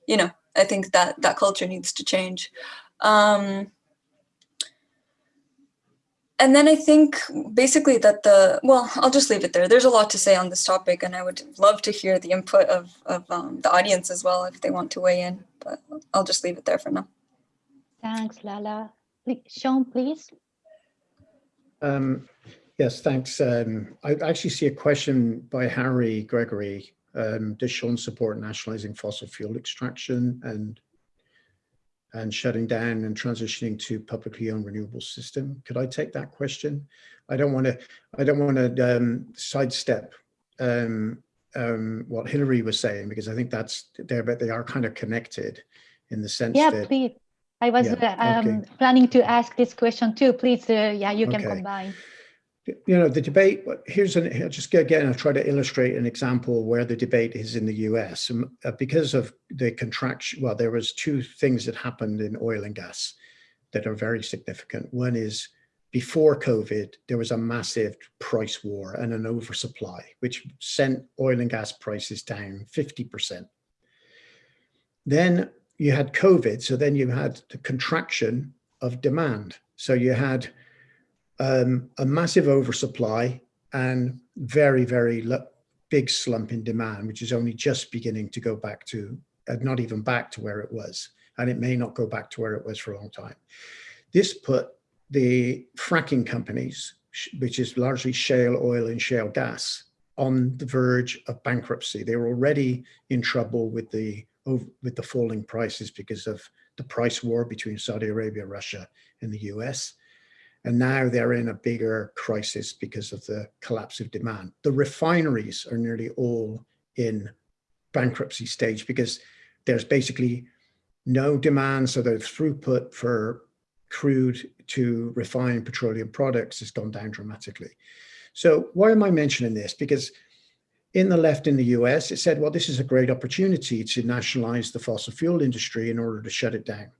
you know, I think that that culture needs to change. Um, and then I think basically that the, well, I'll just leave it there. There's a lot to say on this topic and I would love to hear the input of, of um, the audience as well if they want to weigh in, but I'll just leave it there for now. Thanks, Lala. Sean, please. Um, yes, thanks. Um, I actually see a question by Harry Gregory. Um, does Sean support nationalizing fossil fuel extraction and and shutting down and transitioning to publicly owned renewable system. Could I take that question? I don't want to. I don't want to um, sidestep um, um, what Hillary was saying because I think that's there, but they are kind of connected in the sense Yeah, that please. I was Yeah, uh, um, okay. planning to ask this question too. Please, uh, yeah, you can Okay. combine. You know, the debate, here's an, here, just again, I'll try to illustrate an example where the debate is in the US. Um, uh, Because of the contraction, well, there was two things that happened in oil and gas that are very significant. One is before COVID, there was a massive price war and an oversupply, which sent oil and gas prices down 50%. Then you had COVID, so then you had the contraction of demand. So you had um, a massive oversupply and very, very big slump in demand, which is only just beginning to go back to, uh, not even back to where it was. And it may not go back to where it was for a long time. This put the fracking companies, which is largely shale oil and shale gas, on the verge of bankruptcy. They were already in trouble with the with the falling prices because of the price war between Saudi Arabia, Russia, and the US. And now they're in a bigger crisis because of the collapse of demand. The refineries are nearly all in bankruptcy stage because there's basically no demand. So the throughput for crude to refined petroleum products has gone down dramatically. So why am I mentioning this? Because in the left in the US, it said, well, this is a great opportunity to nationalize the fossil fuel industry in order to shut it down.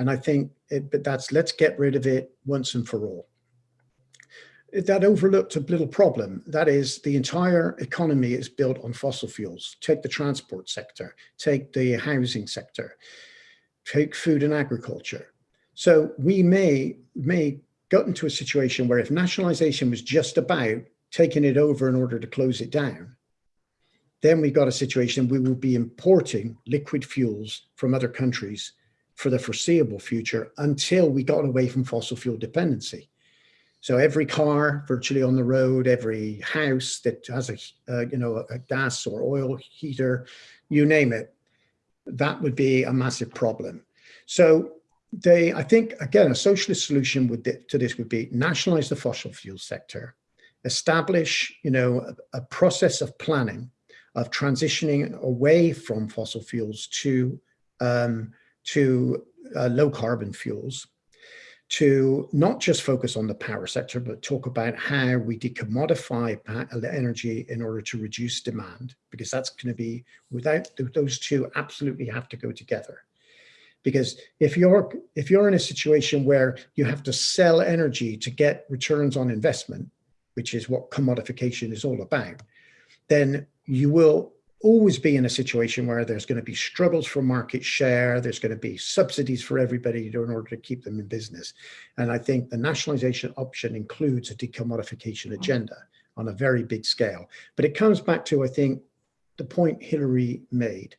And I think, it, but that's let's get rid of it once and for all. That overlooked a little problem. That is, the entire economy is built on fossil fuels. Take the transport sector, take the housing sector, take food and agriculture. So we may may got into a situation where if nationalization was just about taking it over in order to close it down, then we've got a situation we will be importing liquid fuels from other countries for the foreseeable future until we got away from fossil fuel dependency. So every car virtually on the road, every house that has a, uh, you know, a gas or oil heater, you name it, that would be a massive problem. So they, I think, again, a socialist solution would, to this would be nationalize the fossil fuel sector, establish, you know, a, a process of planning of transitioning away from fossil fuels to um, to uh, low carbon fuels, to not just focus on the power sector, but talk about how we decommodify energy in order to reduce demand, because that's going to be without those two absolutely have to go together. Because if you're if you're in a situation where you have to sell energy to get returns on investment, which is what commodification is all about, then you will always be in a situation where there's going to be struggles for market share, there's going to be subsidies for everybody in order to keep them in business. And I think the nationalization option includes a decommodification agenda on a very big scale. But it comes back to, I think, the point Hillary made.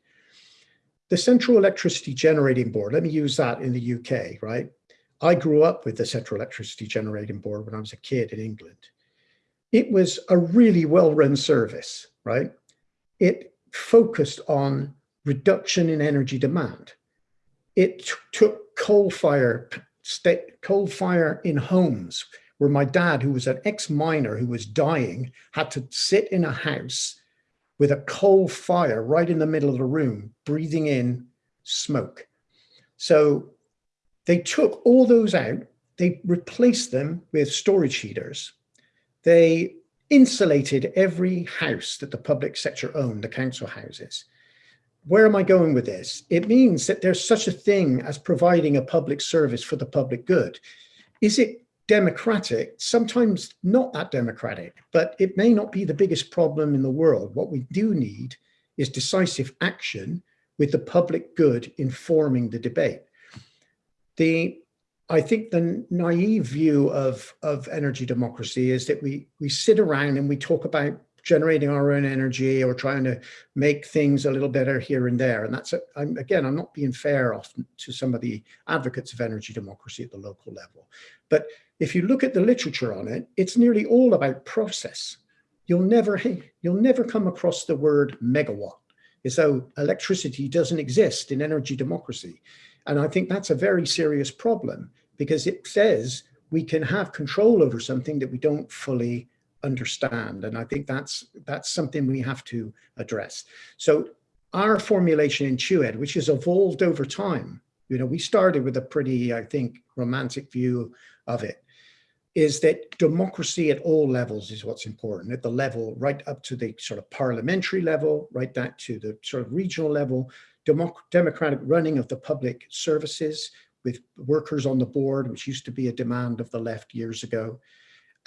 The Central Electricity Generating Board, let me use that in the UK, right? I grew up with the Central Electricity Generating Board when I was a kid in England. It was a really well-run service, right? It focused on reduction in energy demand. It took coal fire, coal fire in homes where my dad, who was an ex-miner who was dying, had to sit in a house with a coal fire right in the middle of the room, breathing in smoke. So they took all those out, they replaced them with storage heaters. they insulated every house that the public sector owned, the council houses. Where am I going with this? It means that there's such a thing as providing a public service for the public good. Is it democratic? Sometimes not that democratic, but it may not be the biggest problem in the world. What we do need is decisive action with the public good informing the debate. The I think the naive view of, of energy democracy is that we, we sit around and we talk about generating our own energy or trying to make things a little better here and there. And that's, a, I'm, again, I'm not being fair often to some of the advocates of energy democracy at the local level. But if you look at the literature on it, it's nearly all about process. You'll never, you'll never come across the word megawatt as though electricity doesn't exist in energy democracy. And I think that's a very serious problem because it says we can have control over something that we don't fully understand. And I think that's that's something we have to address. So our formulation in TUED, which has evolved over time, you know, we started with a pretty, I think, romantic view of it, is that democracy at all levels is what's important, at the level right up to the sort of parliamentary level, right back to the sort of regional level, democ democratic running of the public services, with workers on the board, which used to be a demand of the left years ago.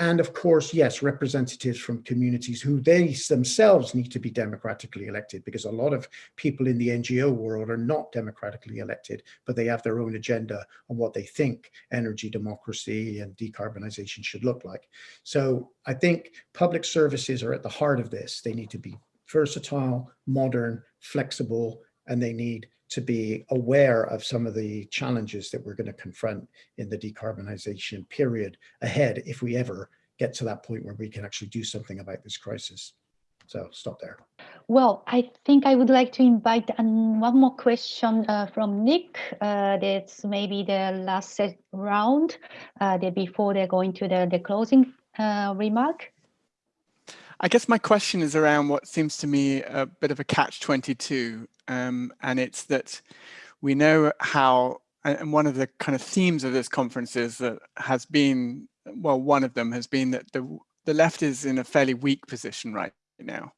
And of course, yes, representatives from communities who they themselves need to be democratically elected because a lot of people in the NGO world are not democratically elected, but they have their own agenda on what they think energy democracy and decarbonization should look like. So I think public services are at the heart of this. They need to be versatile, modern, flexible, and they need to be aware of some of the challenges that we're going to confront in the decarbonization period ahead if we ever get to that point where we can actually do something about this crisis. So stop there. Well, I think I would like to invite one more question uh, from Nick. Uh, that's maybe the last round uh, the, before they're going to the, the closing uh, remark. I guess my question is around what seems to me a bit of a catch 22 um, and it's that we know how, and one of the kind of themes of this conference is that has been, well, one of them has been that the, the left is in a fairly weak position right now.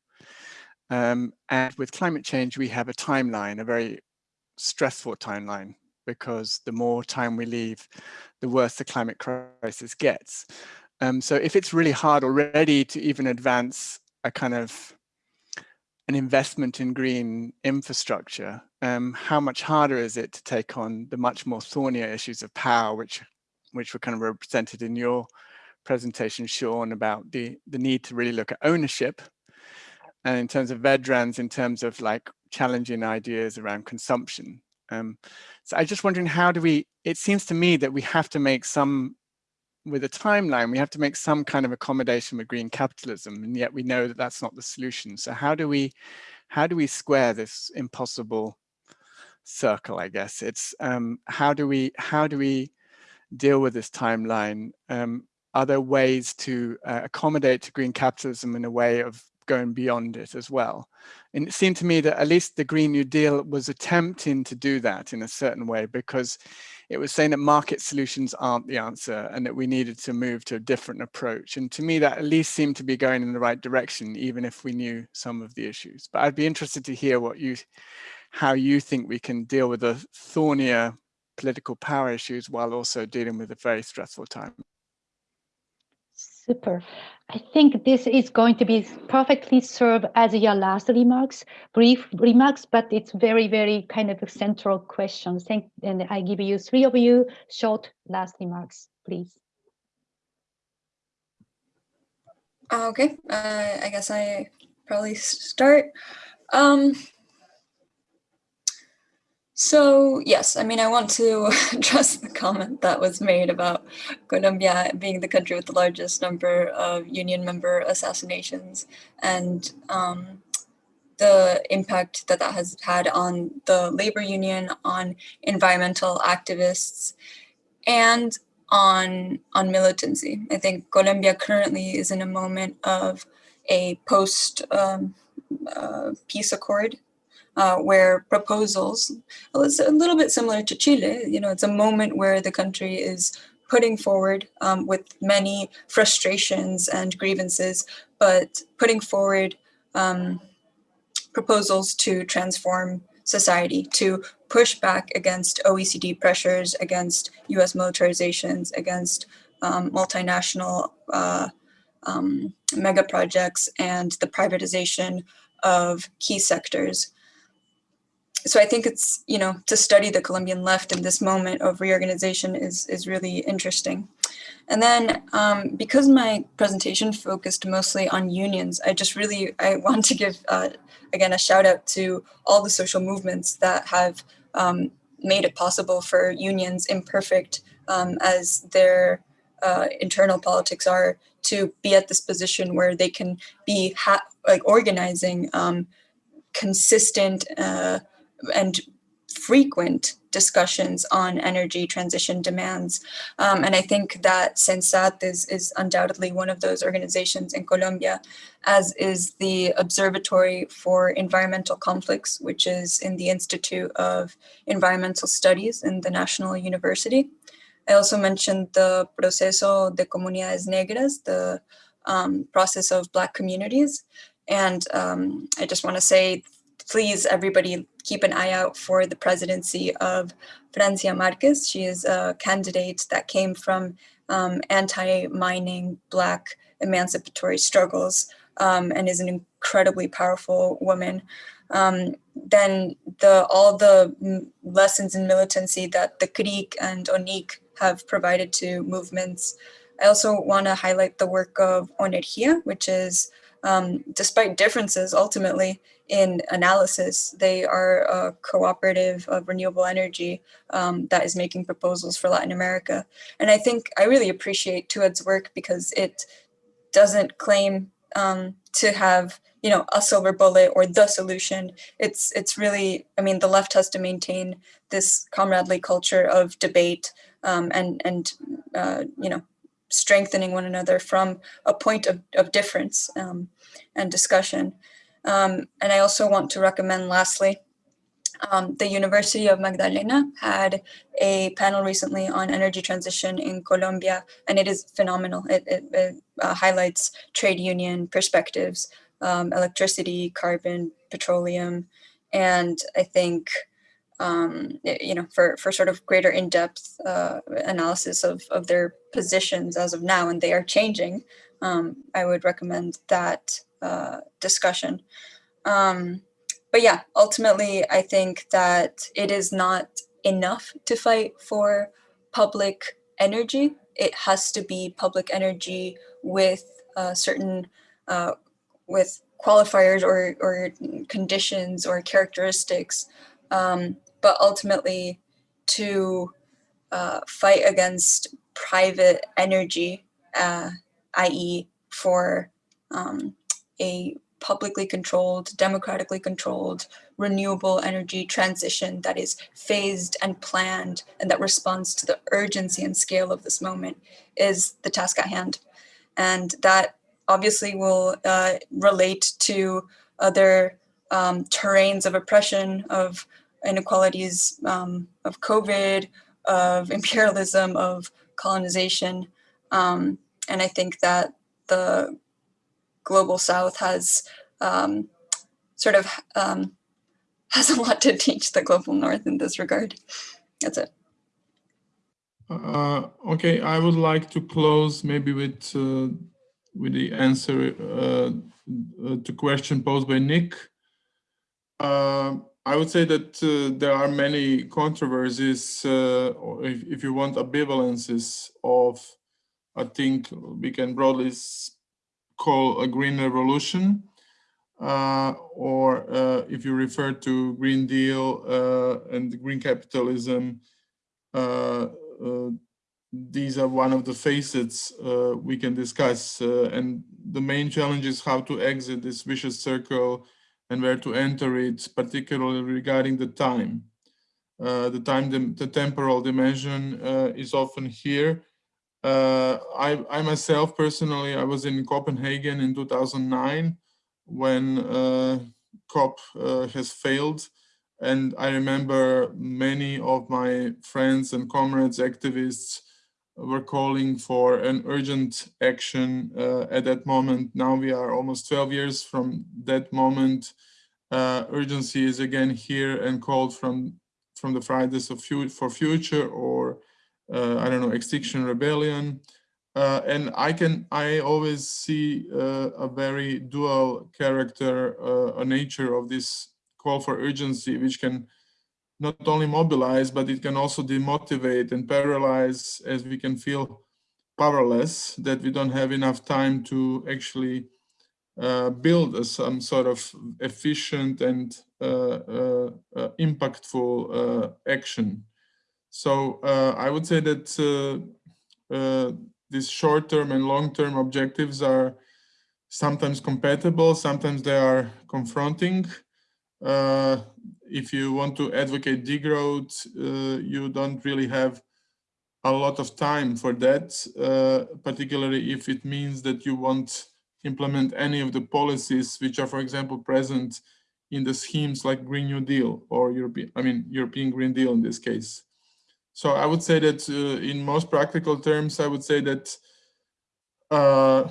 Um, and with climate change, we have a timeline, a very stressful timeline, because the more time we leave, the worse the climate crisis gets. Um, so if it's really hard already to even advance a kind of an investment in green infrastructure, um, how much harder is it to take on the much more thornier issues of power, which which were kind of represented in your presentation, Sean, about the, the need to really look at ownership. And in terms of Vedran's, in terms of like challenging ideas around consumption. Um, so I'm just wondering, how do we, it seems to me that we have to make some with a timeline, we have to make some kind of accommodation with green capitalism, and yet we know that that's not the solution. So how do we, how do we square this impossible circle? I guess it's um, how do we how do we deal with this timeline? Um, are there ways to uh, accommodate to green capitalism in a way of going beyond it as well. And it seemed to me that at least the Green New Deal was attempting to do that in a certain way because it was saying that market solutions aren't the answer and that we needed to move to a different approach. And to me, that at least seemed to be going in the right direction, even if we knew some of the issues. But I'd be interested to hear what you, how you think we can deal with the thornier political power issues while also dealing with a very stressful time. Super. I think this is going to be perfectly served as your last remarks, brief remarks, but it's very, very kind of a central question. Thank, and I give you three of you short last remarks, please. Okay, uh, I guess I probably start. Um, so yes, I mean, I want to address the comment that was made about Colombia being the country with the largest number of union member assassinations and um, the impact that that has had on the labor union, on environmental activists, and on, on militancy. I think Colombia currently is in a moment of a post um, uh, peace accord uh, where proposals, well, it's a little bit similar to Chile, you know, it's a moment where the country is putting forward um, with many frustrations and grievances, but putting forward um, proposals to transform society, to push back against OECD pressures, against US militarizations, against um, multinational uh, um, mega projects and the privatization of key sectors. So I think it's, you know, to study the Colombian left in this moment of reorganization is, is really interesting. And then um, because my presentation focused mostly on unions, I just really, I want to give, uh, again, a shout out to all the social movements that have um, made it possible for unions, imperfect um, as their uh, internal politics are, to be at this position where they can be like organizing um, consistent uh, and frequent discussions on energy transition demands. Um, and I think that CENSAT is, is undoubtedly one of those organizations in Colombia, as is the Observatory for Environmental Conflicts, which is in the Institute of Environmental Studies in the National University. I also mentioned the Proceso de Comunidades Negras, the um, process of Black communities. And um, I just want to say, please, everybody, keep an eye out for the presidency of Francia Marquez. She is a candidate that came from um, anti-mining Black emancipatory struggles um, and is an incredibly powerful woman. Um, then the all the lessons in militancy that the CRIC and ONIC have provided to movements. I also want to highlight the work of Onergia, which is, um, despite differences ultimately in analysis, they are a cooperative of renewable energy um, that is making proposals for Latin America. And I think I really appreciate TUED's work because it doesn't claim um, to have you know a silver bullet or the solution it's it's really i mean the left has to maintain this comradely culture of debate um, and and uh, you know strengthening one another from a point of, of difference um, and discussion. Um, and I also want to recommend lastly, um, the University of Magdalena had a panel recently on energy transition in Colombia, and it is phenomenal. It, it, it uh, highlights trade union perspectives, um, electricity, carbon, petroleum, and I think um, you know, for, for sort of greater in-depth uh, analysis of, of their positions as of now, and they are changing, um, I would recommend that uh, discussion. Um, but yeah, ultimately, I think that it is not enough to fight for public energy. It has to be public energy with uh, certain, uh, with qualifiers or, or conditions or characteristics um, but ultimately to uh, fight against private energy, uh, i.e. for um, a publicly controlled, democratically controlled, renewable energy transition that is phased and planned and that responds to the urgency and scale of this moment is the task at hand. And that obviously will uh, relate to other um, terrains of oppression, of inequalities um, of COVID, of imperialism, of colonization. Um, and I think that the global South has um, sort of um, has a lot to teach the global North in this regard. That's it. Uh, okay, I would like to close maybe with uh, with the answer uh, uh to question posed by Nick. I would say that uh, there are many controversies, uh, if, if, you want ambivalences of, I think we can broadly call a green revolution, uh, or uh, if you refer to Green Deal uh, and green capitalism, uh, these are one of the facets we can discuss. and the main challenge is how to exit this vicious circle and where to enter it, particularly regarding the time. Uh, the time, the, the, temporal dimension uh, is often here. Uh, I, I, myself personally, I was in Copenhagen in 2009 when uh, COP uh, has failed. And I remember many of my friends and comrades, activists, were calling for an urgent action uh, at that moment. Now we are almost 12 years from that moment. Uh, urgency is again here and called from from the Fridays of for Future or uh, I don't know Extinction Rebellion. Uh, and I can I always see uh, a very dual character, uh, a nature of this call for urgency, which can not only mobilize, but it can also demotivate and paralyze as we can feel powerless, that we don't have enough time to actually uh, build a, some sort of efficient and uh, uh, uh impactful uh, action. So uh, I would say that these short-term and long-term objectives are sometimes compatible, sometimes they are confronting. Uh, if you want to advocate degrowth, uh, you don't really have a lot of time for that, uh, particularly if it means that you won't implement any of the policies which are, for example, present in the schemes like Green New Deal or European, I mean, European Green Deal in this case. So I would say that uh, in most practical terms, I would say that uh,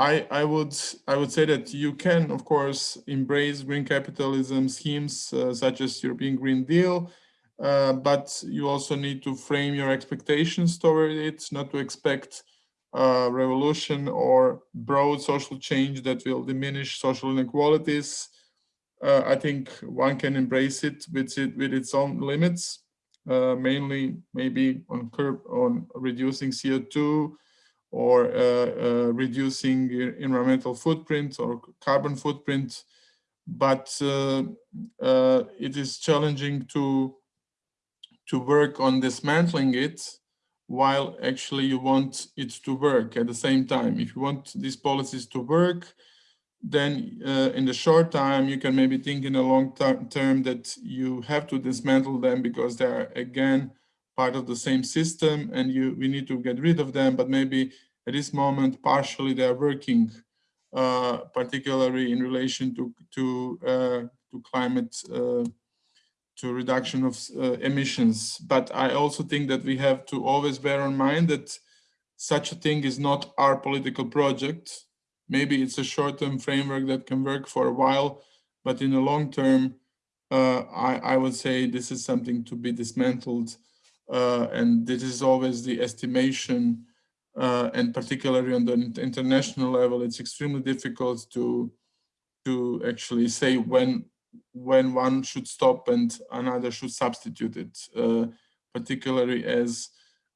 I, I would I would say that you can, of course, embrace green capitalism schemes uh, such as European Green Deal, uh, but you also need to frame your expectations toward it, not to expect revolution or broad social change that will diminish social inequalities. Uh, I think one can embrace it with it with its own limits, uh, mainly maybe on curb on reducing CO2 or uh, uh, reducing environmental footprint or carbon footprint. But uh, it is challenging to, to work on dismantling it while actually you want it to work at the same time. If you want these policies to work, then uh, in the short time, you can maybe think in a long term that you have to dismantle them because they are again part of the same system and you we need to get rid of them, but maybe at this moment, partially they are working, uh, particularly in relation to, to, uh, to climate, uh, to reduction of uh, emissions. But I also think that we have to always bear in mind that such a thing is not our political project. Maybe it's a short-term framework that can work for a while, but in the long term, uh, I, I would say this is something to be dismantled and this is always the estimation uh, and particularly on the international level it's extremely difficult to to actually say when when one should stop and another should substitute it uh, particularly as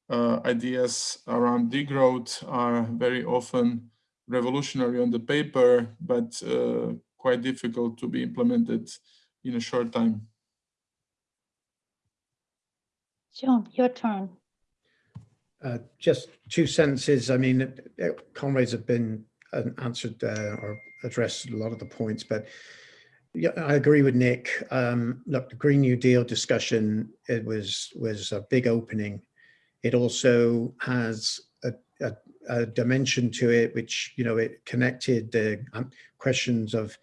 uh, ideas around degrowth are very often revolutionary on the paper but uh, quite difficult to be implemented in a short time John, your turn. Uh, just two sentences. I mean, comrades have been uh, answered uh, or addressed a lot of the points, but yeah, I agree with Nick. Um, look, the Green New Deal discussion, it was was a big opening. It also has a, a, a dimension to it, which, you know, it connected the um, questions of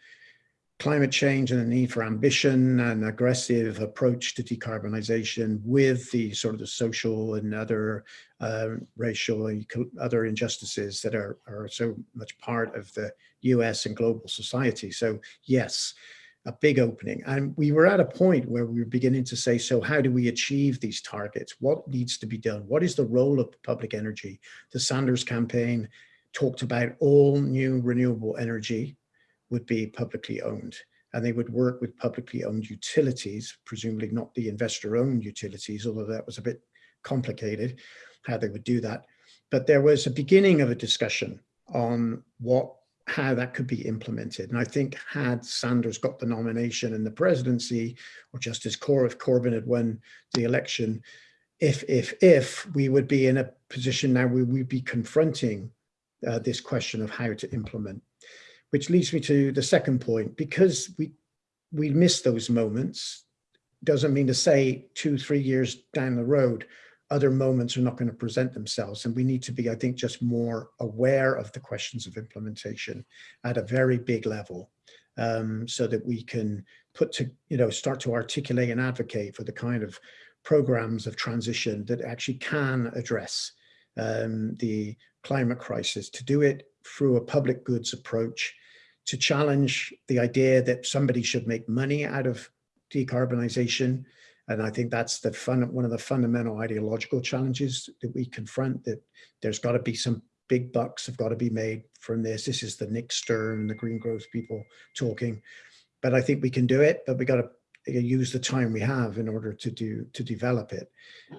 climate change and the need for ambition and aggressive approach to decarbonization with the sort of the social and other uh, racial and other injustices that are, are so much part of the US and global society. So yes, a big opening. And we were at a point where we were beginning to say, so how do we achieve these targets? What needs to be done? What is the role of public energy? The Sanders campaign talked about all new renewable energy would be publicly owned and they would work with publicly owned utilities, presumably not the investor owned utilities, although that was a bit complicated how they would do that. But there was a beginning of a discussion on what how that could be implemented. And I think had Sanders got the nomination and the presidency, or just as Cor if Corbyn had won the election, if, if, if we would be in a position now where we'd be confronting uh, this question of how to implement which leads me to the second point, because we, we miss those moments, doesn't mean to say two, three years down the road, other moments are not going to present themselves. And we need to be, I think, just more aware of the questions of implementation at a very big level um, so that we can put to, you know, start to articulate and advocate for the kind of programs of transition that actually can address um, the climate crisis, to do it through a public goods approach, to challenge the idea that somebody should make money out of decarbonization. And I think that's the fun, one of the fundamental ideological challenges that we confront, that there's got to be some big bucks have got to be made from this. This is the Nick Stern, the green growth people talking. But I think we can do it, but we got to use the time we have in order to do to develop it.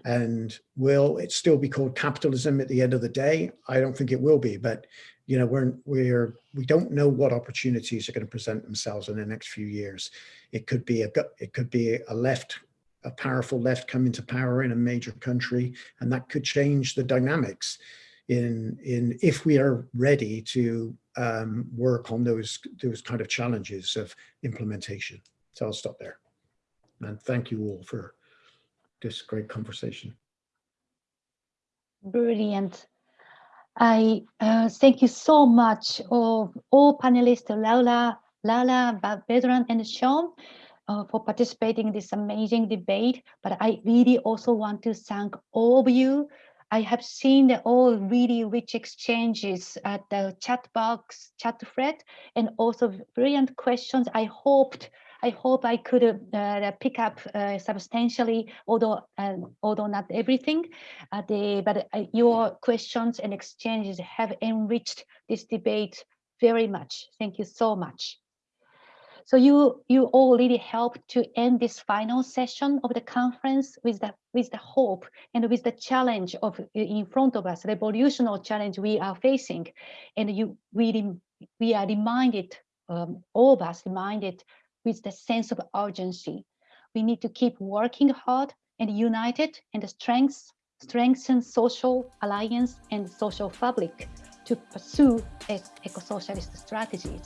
And will it still be called capitalism at the end of the day? I don't think it will be, but you know, we're we're we don't know what opportunities are going to present themselves in the next few years. It could be a it could be a left a powerful left come into power in a major country, and that could change the dynamics in in if we are ready to um, work on those those kind of challenges of implementation. So I'll stop there. And thank you all for this great conversation. Brilliant. I uh, thank you so much of all panelists, Laura, Lala, Vedran, and Sean, uh, for participating in this amazing debate. But I really also want to thank all of you. I have seen the all really rich exchanges at the chat box, chat thread, and also brilliant questions. I hoped I hope I could uh, pick up uh, substantially, although uh, although not everything. the, but your questions and exchanges have enriched this debate very much. Thank you so much. So you you all really helped to end this final session of the conference with the with the hope and with the challenge of in front of us, revolutionary challenge we are facing, and you really we are reminded, um, all of us reminded with the sense of urgency. We need to keep working hard and united and strength, strengthen social alliance and social fabric to pursue eco-socialist strategies.